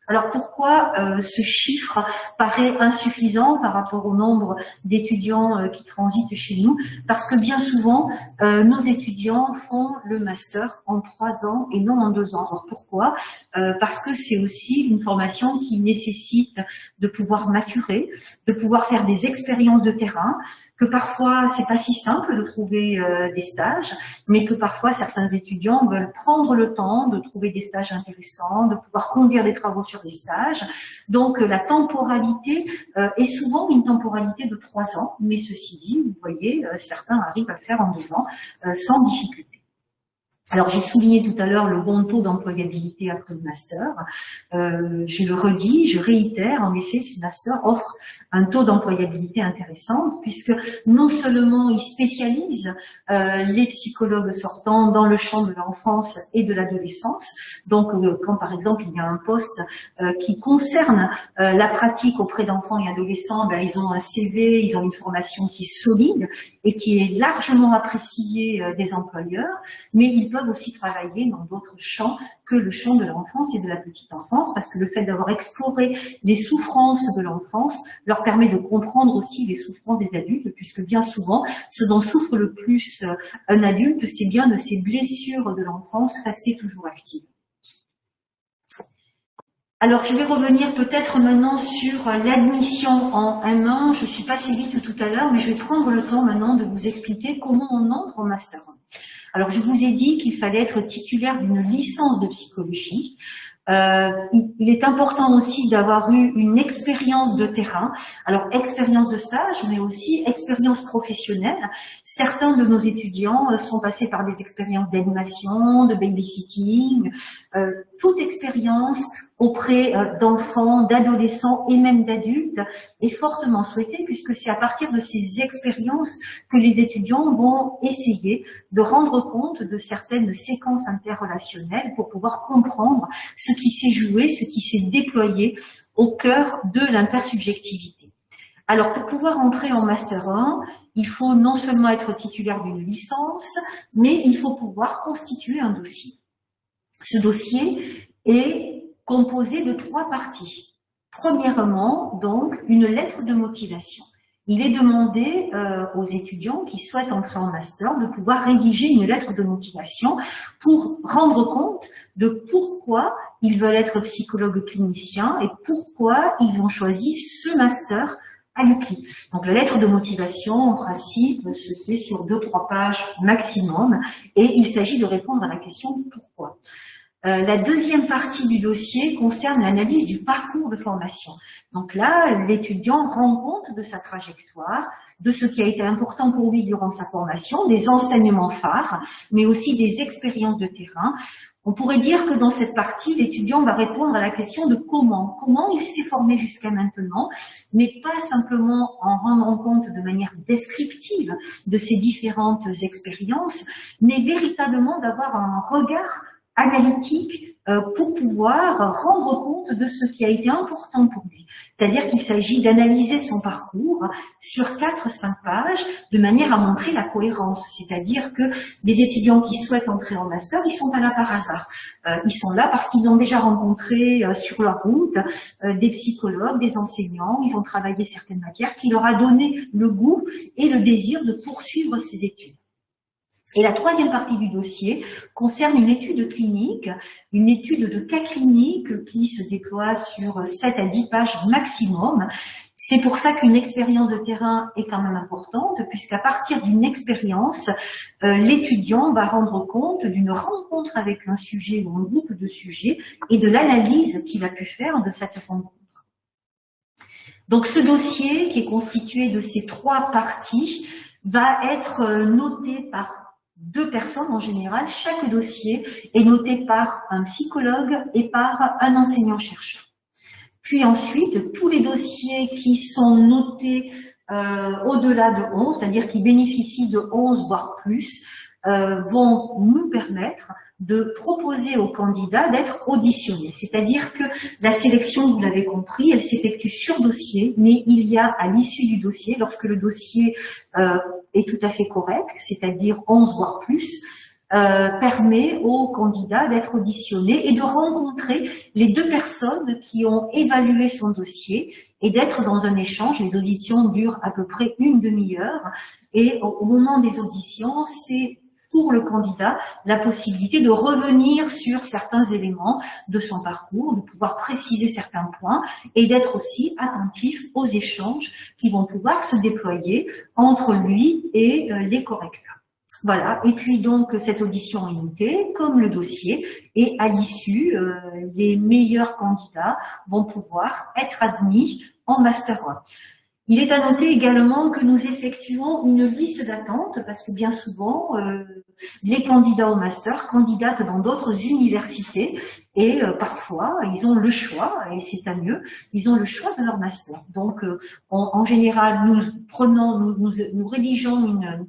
Speaker 1: Alors pourquoi euh, ce chiffre paraît insuffisant par rapport au nombre d'étudiants euh, qui transitent chez nous? Parce que bien souvent, euh, nos étudiants font le master en trois ans et non en deux ans. Alors pourquoi? Parce que c'est aussi une formation qui nécessite de pouvoir maturer, de pouvoir faire des expériences de terrain, que parfois c'est pas si simple de trouver des stages, mais que parfois certains étudiants veulent prendre le temps de trouver des stages intéressants, de pouvoir conduire des travaux sur stages. Donc la temporalité euh, est souvent une temporalité de trois ans, mais ceci dit, vous voyez, euh, certains arrivent à le faire en deux ans sans difficulté. Alors j'ai souligné tout à l'heure le bon taux d'employabilité après le master. Euh, je le redis, je réitère, en effet, ce master offre un taux d'employabilité intéressant puisque non seulement il spécialise euh, les psychologues sortants dans le champ de l'enfance et de l'adolescence. Donc euh, quand par exemple il y a un poste qui concerne la pratique auprès d'enfants et adolescents, ben, ils ont un CV, ils ont une formation qui est solide et qui est largement appréciée des employeurs, mais ils peuvent aussi travailler dans d'autres champs que le champ de l'enfance et de la petite enfance, parce que le fait d'avoir exploré les souffrances de l'enfance leur permet de comprendre aussi les souffrances des adultes, puisque bien souvent, ce dont souffre le plus euh, un adulte, c'est bien de ces blessures de l'enfance restées toujours actives. Alors, je vais revenir peut-être maintenant sur l'admission en M1. Je suis passée vite tout à l'heure, mais je vais prendre le temps maintenant de vous expliquer comment on entre en Master 1. Alors, je vous ai dit qu'il fallait être titulaire d'une licence de psychologie. Euh, il est important aussi d'avoir eu une expérience de terrain, alors expérience de stage, mais aussi expérience professionnelle. Certains de nos étudiants euh, sont passés par des expériences d'animation, de babysitting, euh, toute expérience auprès euh, d'enfants, d'adolescents et même d'adultes est fortement souhaitée puisque c'est à partir de ces expériences que les étudiants vont essayer de rendre compte de certaines séquences interrelationnelles pour pouvoir comprendre ce qui s'est joué, ce qui s'est déployé au cœur de l'intersubjectivité. Alors, pour pouvoir entrer en Master 1, il faut non seulement être titulaire d'une licence, mais il faut pouvoir constituer un dossier. Ce dossier est composé de trois parties. Premièrement, donc, une lettre de motivation. Il est demandé euh, aux étudiants qui souhaitent entrer en master de pouvoir rédiger une lettre de motivation pour rendre compte de pourquoi ils veulent être psychologues cliniciens et pourquoi ils ont choisi ce master à l'UCLI. Donc la lettre de motivation, en principe, se fait sur deux, trois pages maximum et il s'agit de répondre à la question pourquoi. Euh, la deuxième partie du dossier concerne l'analyse du parcours de formation. Donc là, l'étudiant rend compte de sa trajectoire, de ce qui a été important pour lui durant sa formation, des enseignements phares, mais aussi des expériences de terrain. On pourrait dire que dans cette partie, l'étudiant va répondre à la question de comment. Comment il s'est formé jusqu'à maintenant, mais pas simplement en rendant compte de manière descriptive de ces différentes expériences, mais véritablement d'avoir un regard analytique euh, pour pouvoir rendre compte de ce qui a été important pour lui. C'est-à-dire qu'il s'agit d'analyser son parcours sur 4-5 pages de manière à montrer la cohérence. C'est-à-dire que les étudiants qui souhaitent entrer en master, ils sont là par hasard. Euh, ils sont là parce qu'ils ont déjà rencontré euh, sur leur route des psychologues, des enseignants, ils ont travaillé certaines matières qui leur a donné le goût et le désir de poursuivre ces études. Et la troisième partie du dossier concerne une étude clinique, une étude de cas cliniques qui se déploie sur 7 à 10 pages maximum. C'est pour ça qu'une expérience de terrain est quand même importante, puisqu'à partir d'une expérience, euh, l'étudiant va rendre compte d'une rencontre avec un sujet ou un groupe de sujets et de l'analyse qu'il a pu faire de cette rencontre. Donc ce dossier, qui est constitué de ces trois parties, va être euh, noté par deux personnes en général. Chaque dossier est noté par un psychologue et par un enseignant-chercheur. Puis ensuite, tous les dossiers qui sont notés euh, au-delà de 11, c'est-à-dire qui bénéficient de 11 voire plus, euh, vont nous permettre de proposer aux candidats d'être auditionnés. C'est-à-dire que la sélection, vous l'avez compris, elle s'effectue sur dossier, mais il y a à l'issue du dossier, lorsque le dossier euh, est tout à fait correct, c'est-à-dire 11 voire plus, euh, permet aux candidats d'être auditionnés et de rencontrer les deux personnes qui ont évalué son dossier et d'être dans un échange. Les auditions durent à peu près une demi-heure et au moment des auditions, c'est pour le candidat la possibilité de revenir sur certains éléments de son parcours, de pouvoir préciser certains points et d'être aussi attentif aux échanges qui vont pouvoir se déployer entre lui et euh, les correcteurs. Voilà, et puis donc cette audition unité, comme le dossier, et à l'issue, euh, les meilleurs candidats vont pouvoir être admis en Master 1. Il est à noter également que nous effectuons une liste d'attente parce que bien souvent, euh, les candidats au master candidatent dans d'autres universités et euh, parfois, ils ont le choix, et c'est à mieux, ils ont le choix de leur master. Donc, euh, en, général, nous prenons, nous, nous rédigeons une,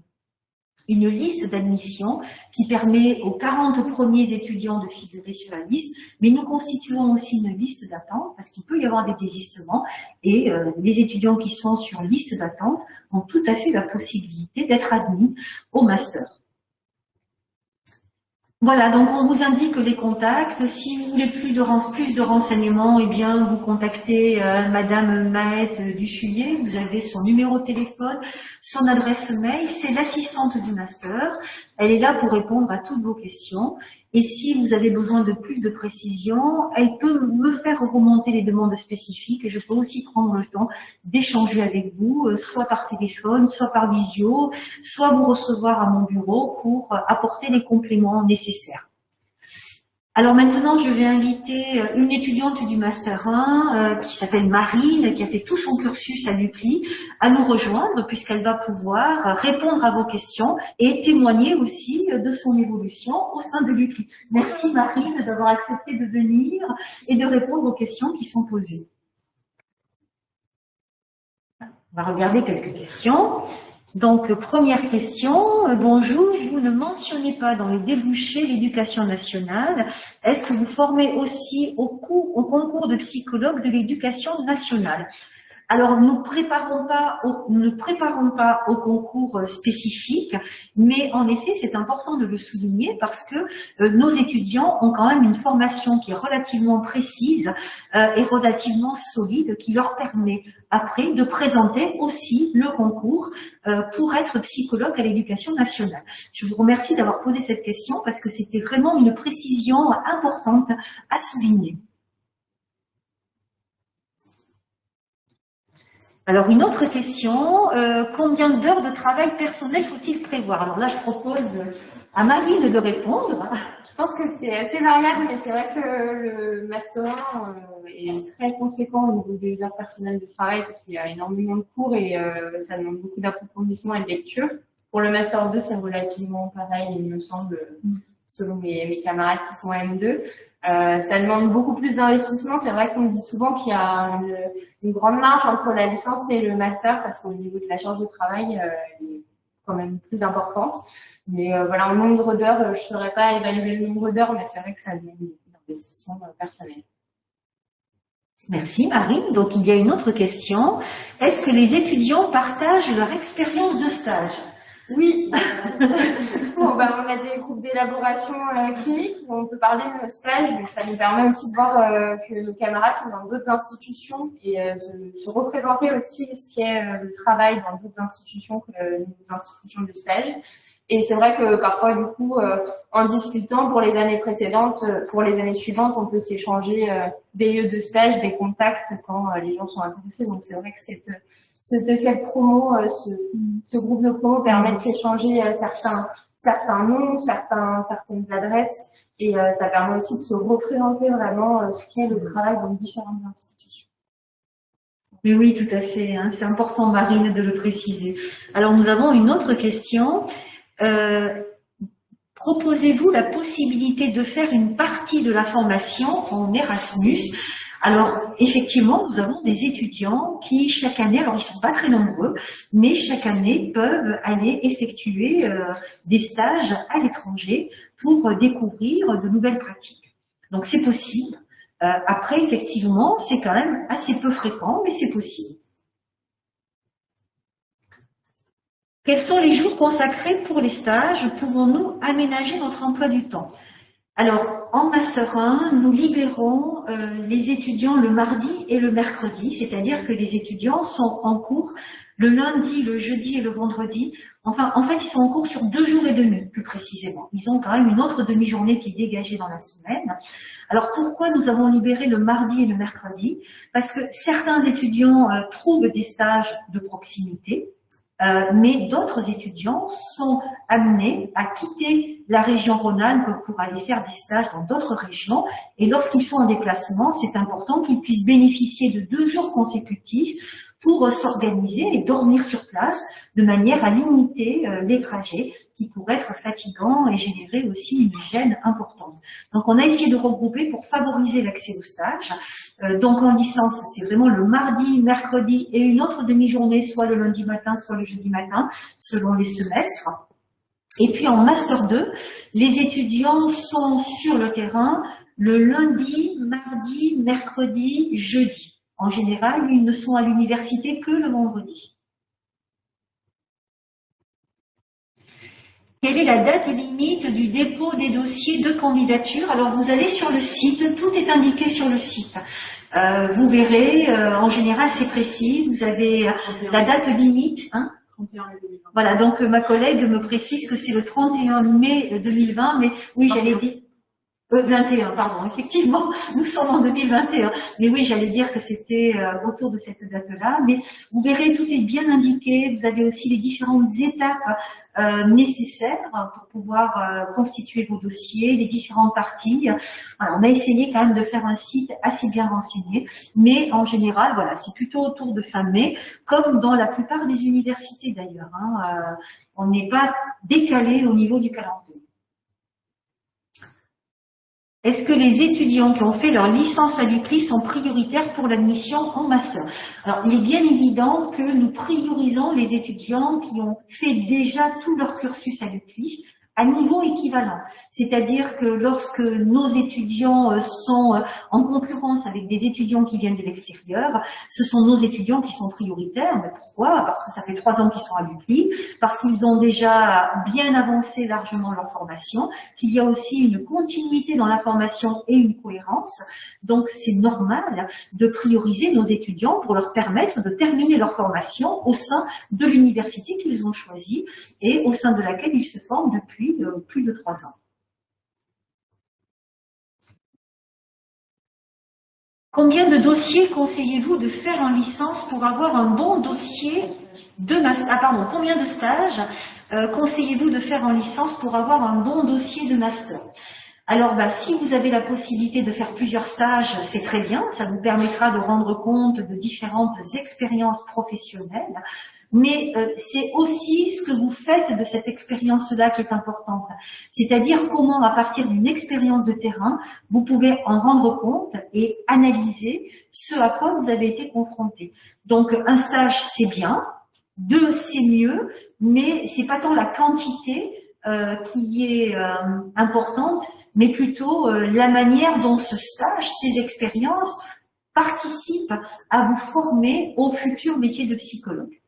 Speaker 1: une liste d'admission qui permet aux 40 premiers étudiants de figurer sur la liste, mais nous constituons aussi une liste d'attente parce qu'il peut y avoir des désistements et euh, les étudiants qui sont sur liste d'attente ont tout à fait la possibilité d'être admis au master. Voilà, donc on vous indique les contacts. Si vous voulez plus de, plus de renseignements, eh bien, vous contactez euh, Madame Maët Duchulier. Vous avez son numéro de téléphone, son adresse mail. C'est l'assistante du master. Elle est là pour répondre à toutes vos questions. Et si vous avez besoin de plus de précision, elle peut me faire remonter les demandes spécifiques et je peux aussi prendre le temps d'échanger avec vous, euh, soit par téléphone, soit par visio, soit vous recevoir à mon bureau pour apporter les compléments nécessaires. Alors maintenant, je vais inviter euh, une étudiante du Master 1 euh, qui s'appelle Marine, qui a fait tout son cursus à l'UPLI, à nous rejoindre puisqu'elle va pouvoir répondre à vos questions et témoigner aussi de son évolution au sein de l'UPLI. Merci Marine d'avoir accepté de venir et de répondre aux questions qui sont posées. On va regarder quelques questions. Donc, première question. Euh, bonjour, vous ne mentionnez pas dans les débouchés l'éducation nationale. Est-ce que vous formez aussi au, au concours de psychologue de l'éducation nationale? Alors, nous, préparons pas ne préparons pas au concours euh, spécifique, mais en effet, c'est important de le souligner parce que euh, nos étudiants ont quand même une formation qui est relativement précise euh, et relativement solide, qui leur permet après de présenter aussi le concours pour être psychologue à l'éducation nationale. Je vous remercie d'avoir posé cette question parce que c'était vraiment une précision importante à souligner. Alors, une autre question, euh, combien d'heures de travail personnel faut-il prévoir? Alors là, je propose à Marine de répondre.
Speaker 2: Je pense que c'est assez variable, mais c'est vrai que le Master 1 euh, est très conséquent au niveau des heures personnelles de travail parce qu'il y a énormément de cours et euh, ça demande beaucoup d'approfondissement et de lecture. Pour le Master 2, c'est relativement pareil, il me semble, selon mes, mes camarades qui sont M2. Euh, ça demande beaucoup plus d'investissement. C'est vrai qu'on dit souvent qu'il y a une, grande marge entre la licence et le master parce qu'au niveau de la charge de travail, euh, elle est quand même plus importante. Mais voilà, en nombre d'heures, je ne saurais pas évaluer le nombre d'heures, mais c'est vrai que ça demande un investissement personnel.
Speaker 1: Merci Marine. Donc il y a une autre question. Est-ce que les étudiants partagent leur expérience de stage?
Speaker 2: Oui. bon, ben, on a des groupes d'élaboration euh, clinique où on peut parler de nos stages. Donc ça nous permet aussi de voir euh, que nos camarades sont dans d'autres institutions et euh, de se représenter aussi ce qu'est le travail dans d'autres institutions que nos institutions de stage. Et c'est vrai que parfois, du coup, en discutant pour les années précédentes, pour les années suivantes, on peut s'échanger des lieux de stage, des contacts quand les gens sont intéressés. Donc c'est vrai que cette cet promo, euh, ce, groupe de promo permet de s'échanger euh, certains, certains noms, certains, certaines adresses, et euh, ça permet aussi de se représenter vraiment ce qu'est le travail dans différentes institutions.
Speaker 1: Mais oui, tout à fait. Hein. C'est important, Marine, de le préciser. Alors, nous avons une autre question. Proposez-vous la possibilité de faire une partie de la formation en Erasmus? Alors, effectivement, nous avons des étudiants qui, chaque année, alors ils sont pas très nombreux, mais chaque année peuvent aller effectuer euh, des stages à l'étranger pour euh, découvrir de nouvelles pratiques. Donc, c'est possible. Euh, après, effectivement, c'est quand même assez peu fréquent, mais c'est possible. Quels sont les jours consacrés pour les stages? Pouvons-nous aménager notre emploi du temps? Alors, en Master 1, nous libérons euh, les étudiants le mardi et le mercredi, c'est-à-dire que les étudiants sont en cours le lundi, le jeudi et le vendredi. Enfin, en fait, ils sont en cours sur deux jours et demi, plus précisément. Ils ont quand même une autre demi-journée qui est dégagée dans la semaine. Alors, pourquoi nous avons libéré le mardi et le mercredi? Parce que certains étudiants euh, trouvent des stages de proximité, euh, mais d'autres étudiants sont amenés à quitter la région Rhône-Alpes pour aller faire des stages dans d'autres régions. Et lorsqu'ils sont en déplacement, c'est important qu'ils puissent bénéficier de deux jours consécutifs pour s'organiser et dormir sur place de manière à limiter euh, les trajets qui pourraient être fatigants et générer aussi une gêne importante. Donc on a essayé de regrouper pour favoriser l'accès au stage. Euh, donc en licence, c'est vraiment le mardi, mercredi et une autre demi-journée, soit le lundi matin, soit le jeudi matin, selon les semestres. Et puis en Master 2, les étudiants sont sur le terrain le lundi, mardi, mercredi, jeudi. En général, ils ne sont à l'université que le vendredi. Quelle est la date limite du dépôt des dossiers de candidature? Alors, vous allez sur le site, tout est indiqué sur le site. Euh, vous verrez, euh, en général, c'est précis. Vous avez la date limite. Hein voilà, donc ma collègue me précise que c'est le 31 mai 2020, mais oui, j'allais dire 21, euh, pardon, effectivement, [LAUGHS] nous sommes en 2021. Mais oui, j'allais dire que c'était euh, autour de cette date-là. Mais vous verrez, tout est bien indiqué. Vous avez aussi les différentes étapes euh, nécessaires pour pouvoir constituer vos dossiers, les différentes parties. on a essayé quand même de faire un site assez bien renseigné. Mais en général, voilà, c'est plutôt autour de fin mai, comme dans la plupart des universités d'ailleurs. Hein, on n'est pas décalé au niveau du calendrier. Est-ce que les étudiants qui ont fait leur licence à l'UCLI sont prioritaires pour l'admission en master? Alors, il est bien évident que nous priorisons les étudiants qui ont fait déjà tout leur cursus à l'UCLI à niveau équivalent. C'est-à-dire que lorsque nos étudiants euh, sont euh, en concurrence avec des étudiants qui viennent de l'extérieur, ce sont nos étudiants qui sont prioritaires. Mais pourquoi? Parce que ça fait trois ans qu'ils sont à l'UCLI, parce qu'ils ont déjà bien avancé largement leur formation, qu'il y a aussi une continuité dans la formation et une cohérence. Donc c'est normal de prioriser nos étudiants pour leur permettre de terminer leur formation au sein de l'université qu'ils ont choisie et au sein de laquelle ils se forment depuis plus de trois ans. Combien de dossiers conseillez-vous de faire en licence pour avoir un bon dossier de master Ah pardon, combien de stages euh, conseillez-vous de faire en licence pour avoir un bon dossier de master? Alors, bah, si vous avez la possibilité de faire plusieurs stages, c'est très bien. Ça vous permettra de rendre compte de différentes expériences professionnelles mais euh, c'est aussi ce que vous faites de cette expérience-là qui est importante. C'est-à-dire comment, à partir d'une expérience de terrain, vous pouvez en rendre compte et analyser ce à quoi vous avez été confronté. Donc, un stage, c'est bien, Deux, c'est mieux, mais c'est pas tant la quantité euh, qui est euh, importante, mais plutôt euh, la manière dont ce stage, ces expériences participent à vous former au futur métier de psychologue.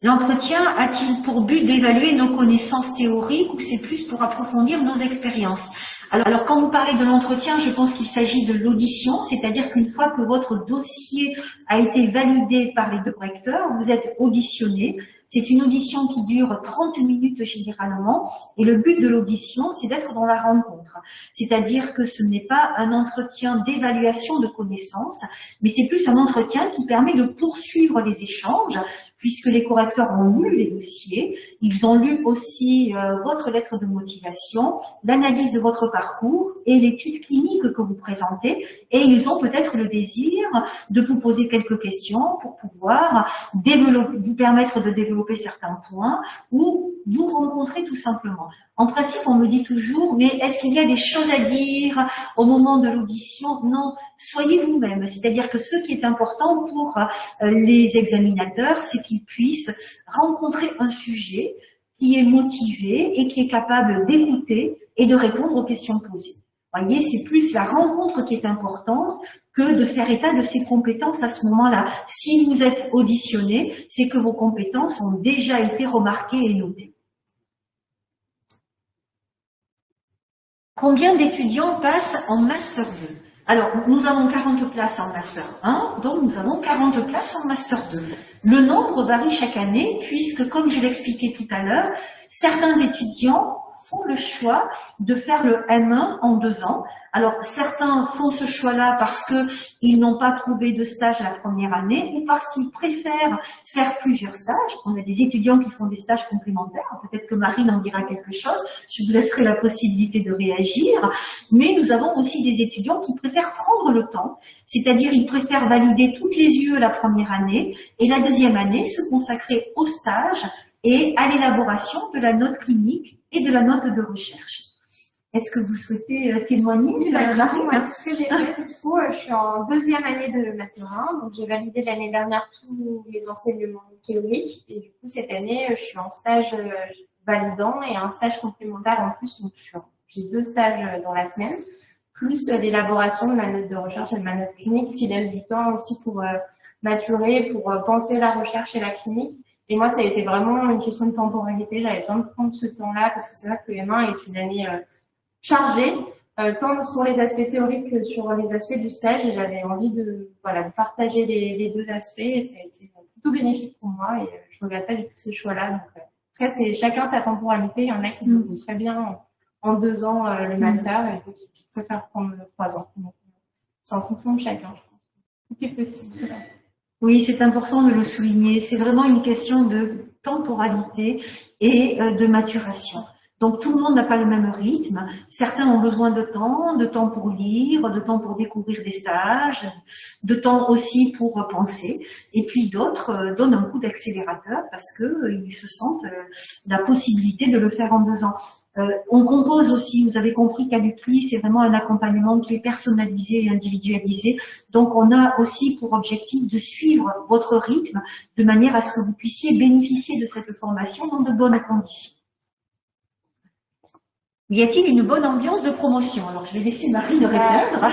Speaker 1: L'entretien a-t-il pour but d'évaluer nos connaissances théoriques ou c'est plus pour approfondir nos expériences? Alors, quand vous parlez de l'entretien, je pense qu'il s'agit de l'audition, c'est-à-dire qu'une fois que votre dossier a été validé par les deux recteurs, vous êtes auditionné, c'est une audition qui dure 30 minutes généralement et le but de l'audition, c'est d'être dans la rencontre. C'est-à-dire que ce n'est pas un entretien d'évaluation de connaissances, mais c'est plus un entretien qui permet de poursuivre les échanges puisque les correcteurs ont lu les dossiers, ils ont lu aussi euh, votre lettre de motivation, l'analyse de votre parcours et l'étude clinique que vous présentez, et ils ont peut-être le désir de vous poser quelques questions pour pouvoir développer, vous permettre de développer certains points ou vous rencontrer tout simplement. En principe, on me dit toujours, mais est-ce qu'il y a des choses à dire au moment de l'audition? Non, soyez vous-même. C'est-à-dire que ce qui est important pour euh, les examinateurs, c'est qu'ils puissent rencontrer un sujet qui est motivé et qui est capable d'écouter et de répondre aux questions posées. Voyez, c'est plus la rencontre qui est importante que de faire état de ses compétences à ce moment-là. Si vous êtes auditionné, c'est que vos compétences ont déjà été remarquées et notées. Combien d'étudiants passent en Master 2 Alors, nous avons 40 places en Master 1, donc nous avons 40 places en Master 2. Le nombre varie chaque année, puisque, comme je l'expliquais tout à l'heure, certains étudiants font le choix de faire le M1 en deux ans. Alors, certains font ce choix-là parce qu'ils n'ont pas trouvé de stage la première année ou parce qu'ils préfèrent faire plusieurs stages. On a des étudiants qui font des stages complémentaires. Peut-être que Marine en dira quelque chose. Je vous laisserai la possibilité de réagir. Mais nous avons aussi des étudiants qui préfèrent prendre le temps. C'est-à-dire, ils préfèrent valider toutes les UE la première année et la deuxième année se consacrer au stage et à l'élaboration de la note clinique et de la note de recherche. Est-ce que vous souhaitez euh, témoigner
Speaker 2: bah, Moi, c'est ce que j'ai fait. Du coup, euh, je suis en deuxième année de Master 1, donc j'ai validé l'année dernière tous les enseignements théoriques, et du coup, cette année, euh, je suis en stage validant et un stage complémentaire en plus, donc j'ai deux stages dans la semaine, plus l'élaboration de ma note de recherche et de ma note clinique, ce qui laisse du temps aussi pour maturer, pour penser la recherche et la clinique, et moi, ça a été vraiment une question de temporalité. J'avais besoin de prendre ce temps-là parce que c'est vrai que le M1 est une année euh, chargée, euh, tant sur les aspects théoriques que sur les aspects du stage. Et j'avais envie de, voilà, partager les, deux aspects et ça a été plutôt bénéfique pour moi et euh, je ne regrette pas du tout ce choix-là. Euh, après, c'est chacun sa temporalité. Il y en a qui le font très bien en, deux ans le master et d'autres qui préfèrent prendre trois ans. C'est en fonction de chacun, je pense. Tout est possible.
Speaker 1: Oui, c'est important de le souligner. C'est vraiment une question de temporalité et euh, de maturation. Donc tout le monde n'a pas le même rythme. Certains ont besoin de temps, de temps pour lire, de temps pour découvrir des stages, de temps aussi pour penser. Et puis d'autres euh, donnent un coup d'accélérateur parce qu'ils se sentent euh, la possibilité de le faire en deux ans. Euh, on compose aussi, vous avez compris qu'à l'UCLI, c'est vraiment un accompagnement qui est personnalisé et individualisé. Donc, on a aussi pour objectif de suivre votre rythme de manière à ce que vous puissiez bénéficier de cette formation dans de bonnes conditions. Y a-t-il une bonne ambiance de promotion? Alors, je vais laisser Marine répondre.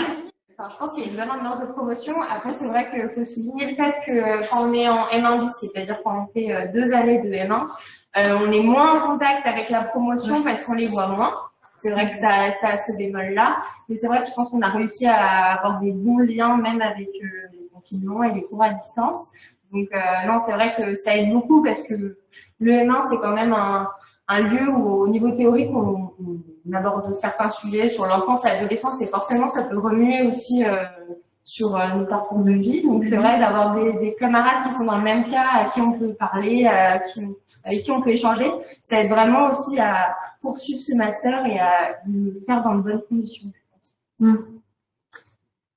Speaker 2: Je pense qu'il y a une bonne ambiance de promotion. Après, c'est vrai qu'il faut souligner le fait que quand on est en M1 bis, c'est-à-dire quand on fait euh, deux années de M1, euh, on est moins en contact avec la promotion parce qu'on les voit moins. C'est vrai que ça, ça a ce bémol-là. Mais c'est vrai que je pense qu'on a réussi à avoir des bons liens même avec euh, les confinements et les cours à distance. Donc non, c'est vrai que ça aide beaucoup parce que le M1, c'est quand même un, un lieu où au niveau théorique, on, on aborde certains sujets sur l'enfance et l'adolescence et forcément ça peut remuer aussi euh, sur euh, nos parcours de vie. Donc c'est vrai d'avoir des, des, camarades qui sont dans le même cas, à qui on peut parler, à qui, avec qui on peut échanger, ça aide vraiment aussi à poursuivre ce master et à le faire dans de bonnes conditions, je pense.
Speaker 1: Mm.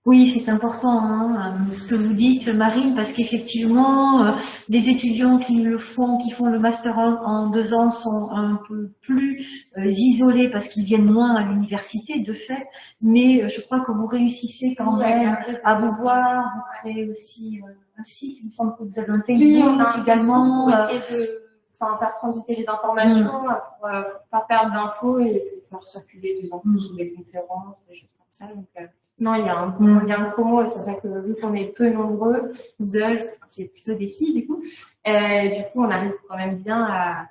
Speaker 1: Oui, c'est important hein, ce que vous dites, Marine, parce qu'effectivement, euh, les étudiants qui le font, qui font le master en, deux ans, sont un peu plus euh, isolés parce qu'ils viennent moins à l'université, de fait. Mais euh, je crois que vous réussissez quand même à vous voir. Vous créez aussi un site. Il me semble que vous avez un Facebook également.
Speaker 2: Pour essayer de enfin, faire transiter les informations mm. pour, ne pas perdre d'infos et pour faire circuler des infos sur des conférences, des choses comme ça. Donc, non, il y a un, bon lien et c'est vrai que vu qu'on est peu nombreux, seuls, c'est plutôt des filles du coup, euh, du coup on arrive quand même bien à,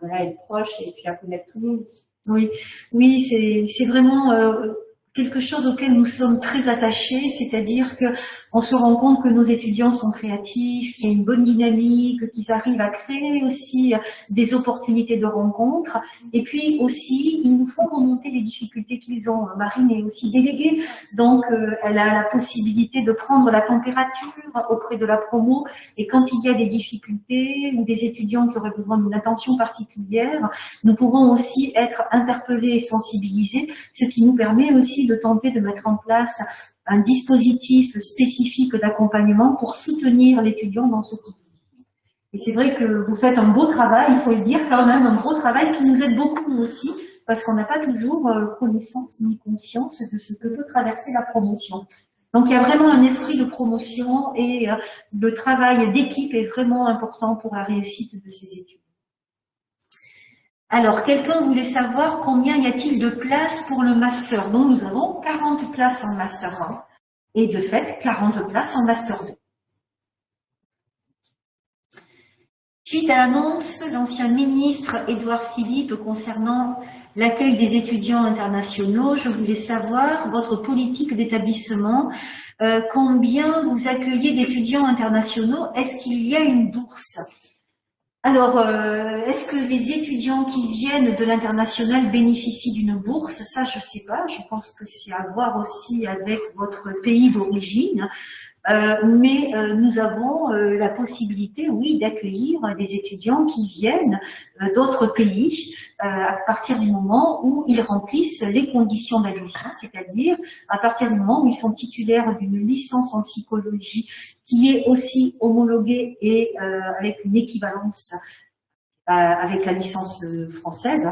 Speaker 2: voilà, être proche et puis à connaître tout le monde.
Speaker 1: Oui, oui, c'est vraiment euh, quelque chose auquel nous sommes très attachés, c'est-à-dire que on se rend compte que nos étudiants sont créatifs, qu'il y a une bonne dynamique, qu'ils arrivent à créer aussi des opportunités de rencontres, et puis aussi ils nous font remonter les difficultés qu'ils ont. Marine est aussi déléguée, donc euh, elle a la possibilité de prendre la température auprès de la promo, et quand il y a des difficultés ou des étudiants qui auraient besoin d'une attention particulière, nous pouvons aussi être interpellés et sensibilisés, ce qui nous permet aussi de tenter de mettre en place un dispositif spécifique d'accompagnement pour soutenir l'étudiant dans ce cours. Et c'est vrai que vous faites un beau travail, il faut le dire quand même, un beau travail qui nous aide beaucoup aussi, parce qu'on n'a pas toujours euh, connaissance ni conscience de ce que peut traverser la promotion. Donc il y a vraiment un esprit de promotion et euh, le travail d'équipe est vraiment important pour la réussite de ces études. Alors, quelqu'un voulait savoir combien y a-t-il de places pour le Master. Donc, nous avons 40 places en Master 1 et de fait 40 places en Master 2. Suite à l'annonce, l'ancien ministre Édouard Philippe concernant l'accueil des étudiants internationaux, je voulais savoir votre politique d'établissement, euh, combien vous accueillez d'étudiants internationaux, est-ce qu'il y a une bourse? Alors, euh, est-ce que les étudiants qui viennent de l'international bénéficient d'une bourse? Ça, je ne sais pas. Je pense que c'est à voir aussi avec votre pays d'origine. Euh, mais euh, nous avons euh, la possibilité, oui, d'accueillir des étudiants qui viennent d'autres pays à partir du moment où ils remplissent les conditions d'admission, c'est-à-dire à partir du moment où ils sont titulaires d'une licence en psychologie qui est aussi homologuée et avec une équivalence euh, avec la licence euh, française.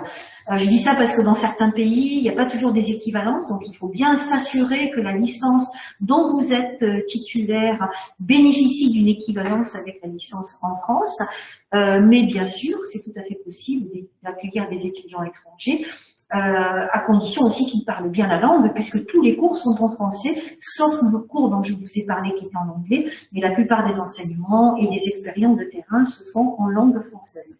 Speaker 1: Euh, je dis ça parce que dans certains pays, il n'y a pas toujours des équivalences, donc il faut bien s'assurer que la licence dont vous êtes titulaire bénéficie d'une équivalence avec la licence en France. mais bien sûr, c'est tout à fait possible d'accueillir des étudiants étrangers, à condition aussi qu'ils parlent bien la langue, puisque tous les cours sont en français, sauf le cours dont je vous ai parlé qui est en anglais, mais la plupart des enseignements et des expériences de terrain se font en langue française.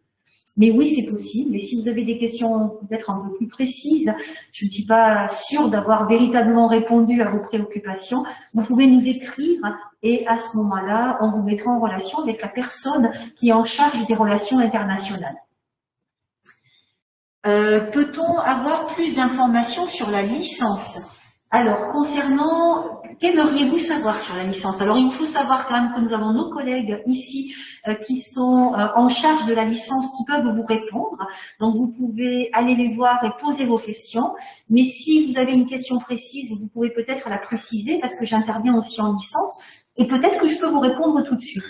Speaker 1: Mais oui, c'est possible. Et si vous avez des questions peut-être un peu plus précises, je ne suis pas sûre d'avoir véritablement répondu à vos préoccupations, vous pouvez nous écrire et à ce moment-là, on vous mettra en relation avec la personne qui est en charge des relations internationales. Euh, peut-on avoir plus d'informations sur la licence? Alors, concernant, qu'aimeriez-vous savoir sur la licence? Alors, il faut savoir quand même que nous avons nos collègues ici euh, qui sont euh, en charge de la licence, qui peuvent vous répondre. Donc, vous pouvez aller les voir et poser vos questions. Mais si vous avez une question précise, vous pouvez peut-être la préciser parce que j'interviens aussi en licence. Et peut-être que je peux vous répondre tout de suite.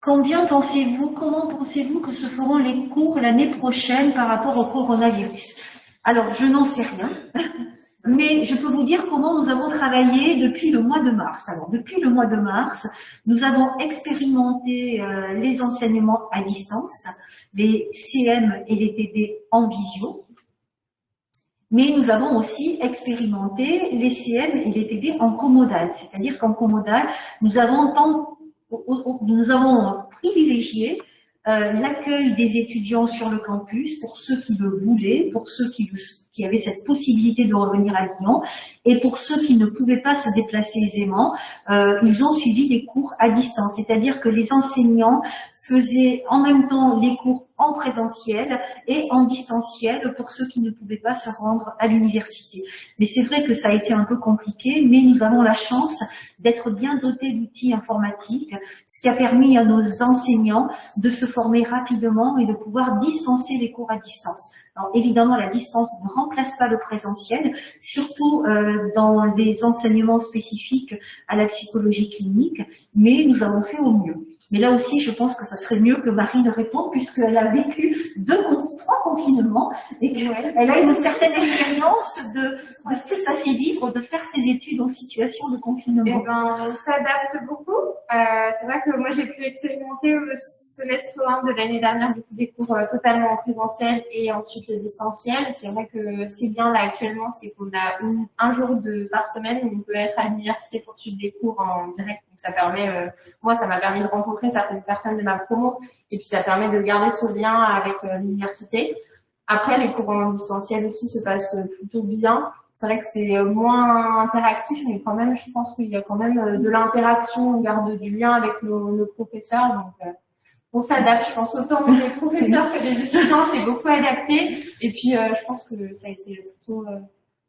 Speaker 1: Combien pensez-vous, comment pensez-vous que se feront les cours l'année prochaine par rapport au coronavirus? Alors, je n'en sais rien, [LAUGHS] mais je peux vous dire comment nous avons travaillé depuis le mois de mars. Alors, depuis le mois de mars, nous avons expérimenté euh, les enseignements à distance, les CM et les TD en visio, mais nous avons aussi expérimenté les CM et les TD en comodal, c'est-à-dire qu'en comodal, nous avons, nous avons privilégié euh, l'accueil des étudiants sur le campus pour ceux qui le voulaient, pour ceux qui, avaient cette possibilité de revenir à Lyon, et pour ceux qui ne pouvaient pas se déplacer aisément, euh, ils ont suivi les cours à distance. C'est-à-dire que les enseignants faisait en même temps les cours en présentiel et en distanciel pour ceux qui ne pouvaient pas se rendre à l'université. Mais c'est vrai que ça a été un peu compliqué, mais nous avons la chance d'être bien dotés d'outils informatiques, ce qui a permis à nos enseignants de se former rapidement et de pouvoir dispenser les cours à distance. Alors évidemment, la distance ne remplace pas le présentiel, surtout euh, dans les enseignements spécifiques à la psychologie clinique, mais nous avons fait au mieux. Mais là aussi, je pense que ça serait mieux que Marie ne réponde puisqu'elle a vécu deux, trois confinements et qu'elle a une certaine expérience de, de, ce que ça fait vivre de faire ses études en situation de confinement.
Speaker 2: Eh ben, on s'adapte beaucoup. Euh, c'est vrai que moi, j'ai pu expérimenter le semestre 1 de l'année dernière du coup, des cours euh, totalement en présentiel et ensuite le distanciel. C'est vrai que ce qui est bien là actuellement, c'est qu'on a un jour de, par semaine où on peut être à l'université pour suivre des cours en direct. Donc ça permet, euh, moi, ça m'a permis de rencontrer certaines personnes de ma promo et puis ça permet de garder ce lien avec euh, l'université. Après, les cours en distanciel aussi se passent plutôt bien. C'est vrai que c'est euh, moins interactif, mais quand même, je pense qu'il y a quand même euh, de l'interaction, on garde du lien avec nos, professeurs. Donc, on s'adapte, je pense, autant les professeurs que les étudiants, c'est beaucoup adapté. Et puis, je pense que ça a été plutôt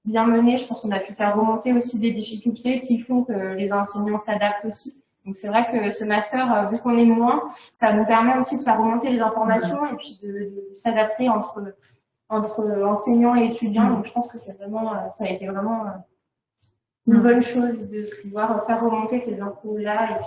Speaker 2: bien mené. Je pense qu'on a pu faire remonter aussi des difficultés qui font que les enseignants s'adaptent aussi. Donc c'est vrai que ce master, euh, vu qu'on est moins, ça nous permet aussi de faire remonter les informations et puis de, s'adapter entre entre enseignants et étudiants. Donc je pense que c'est vraiment, euh, ça a été vraiment euh, une bonne chose de pouvoir faire remonter ces infos-là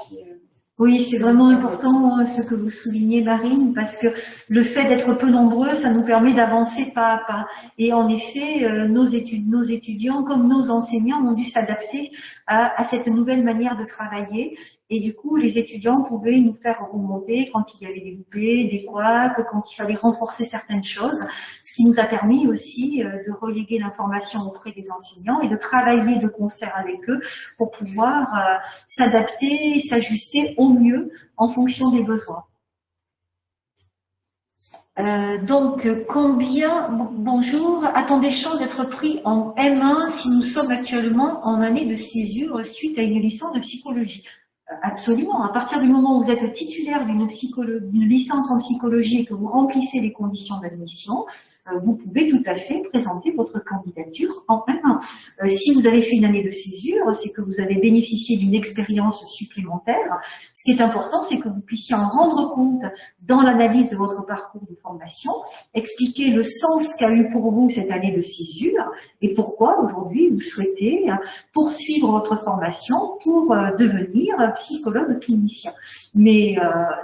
Speaker 1: oui, c'est vraiment important ce que vous soulignez, Marine, parce que le fait d'être peu nombreux, ça nous permet d'avancer pas à pas. Et en effet, nos, études, nos étudiants, comme nos enseignants, ont dû s'adapter à, cette nouvelle manière de travailler. Et du coup, les étudiants pouvaient nous faire remonter quand il y avait des loupés, des couacs, quand il fallait renforcer certaines choses, ce qui nous a permis aussi euh, de reléguer l'information auprès des enseignants et de travailler de concert avec eux pour pouvoir euh, s'adapter, s'ajuster au mieux en fonction des besoins. Euh, donc, combien, bonjour, a-t-on des chances d'être pris en M1 si nous sommes actuellement en année de césure suite à une licence de psychologie? Absolument. À partir du moment où vous êtes titulaire d'une licence en psychologie et que vous remplissez les conditions d'admission, vous pouvez tout à fait présenter votre candidature en un euh, si vous avez fait une année de césure, c'est que vous avez bénéficié d'une expérience supplémentaire. Ce qui est important, c'est que vous puissiez en rendre compte dans l'analyse de votre parcours de formation, expliquer le sens qu'a eu pour vous cette année de césure et pourquoi aujourd'hui vous souhaitez poursuivre votre formation pour euh, devenir psychologue clinicien. Mais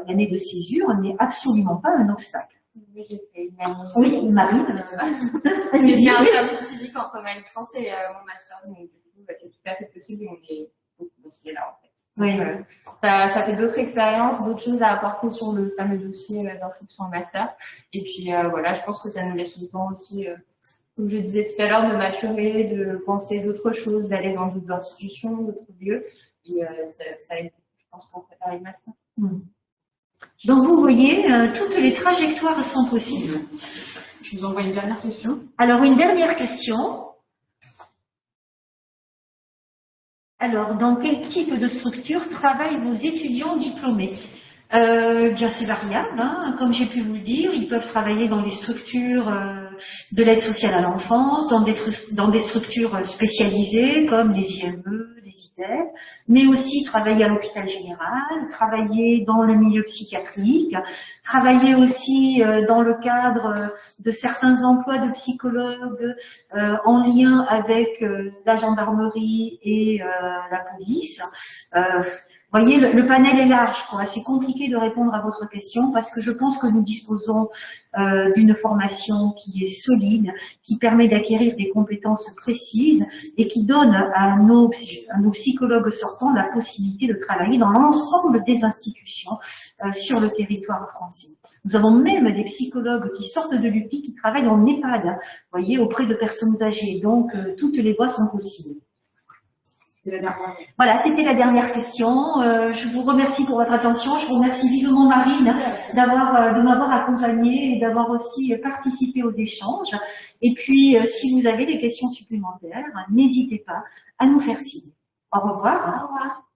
Speaker 1: l'année de césure n'est absolument pas un obstacle.
Speaker 2: Oui, j'ai fait une année.
Speaker 1: Oui, Marie. [LAUGHS]
Speaker 2: j'ai fait un service civique entre ma licence et euh, mon master, donc du coup, bah, c'est tout à fait possible et on est beaucoup dans ce là en fait. Oui. Euh, ça, ça, fait d'autres expériences, d'autres choses à apporter sur le fameux dossier euh, d'inscription en master. Et puis voilà, je pense que ça nous laisse le temps aussi, comme je disais tout à l'heure, de maturer, de penser d'autres choses, d'aller dans d'autres institutions, d'autres lieux. Et ça, ça aide, je pense, pour préparer le master. Mm.
Speaker 1: Donc vous voyez, euh, toutes les trajectoires sont possibles.
Speaker 2: Je vous envoie une dernière question.
Speaker 1: Alors une dernière question. Alors, dans quel type de structure travaillent vos étudiants diplômés? Euh, Bien, c'est variable. Hein. Comme j'ai pu vous le dire, ils peuvent travailler dans les structures euh, de l'aide sociale à l'enfance, dans des, structures spécialisées comme les IME, les IDEF, mais aussi travailler à l'hôpital général, travailler dans le milieu psychiatrique, travailler aussi euh, dans le cadre de certains emplois de psychologues euh, en lien avec euh, la gendarmerie et la police voyez, le, panel est large. C'est compliqué de répondre à votre question parce que je pense que nous disposons euh, d'une formation qui est solide, qui permet d'acquérir des compétences précises et qui donne à nos, à nos psychologues sortants la possibilité de travailler dans l'ensemble des institutions euh, sur le territoire français. Nous avons même des psychologues qui sortent de l'UPI qui travaillent en EHPAD, voyez, auprès de personnes âgées. Donc, euh, toutes les voies sont possibles. Voilà, c'était la dernière question. Euh, je vous remercie pour votre attention. Je remercie vivement Marine d'avoir euh, de m'avoir accompagnée et d'avoir aussi participé aux échanges. Et puis, euh, si vous avez des questions supplémentaires, n'hésitez pas à nous faire signe. Au revoir.
Speaker 2: Au revoir.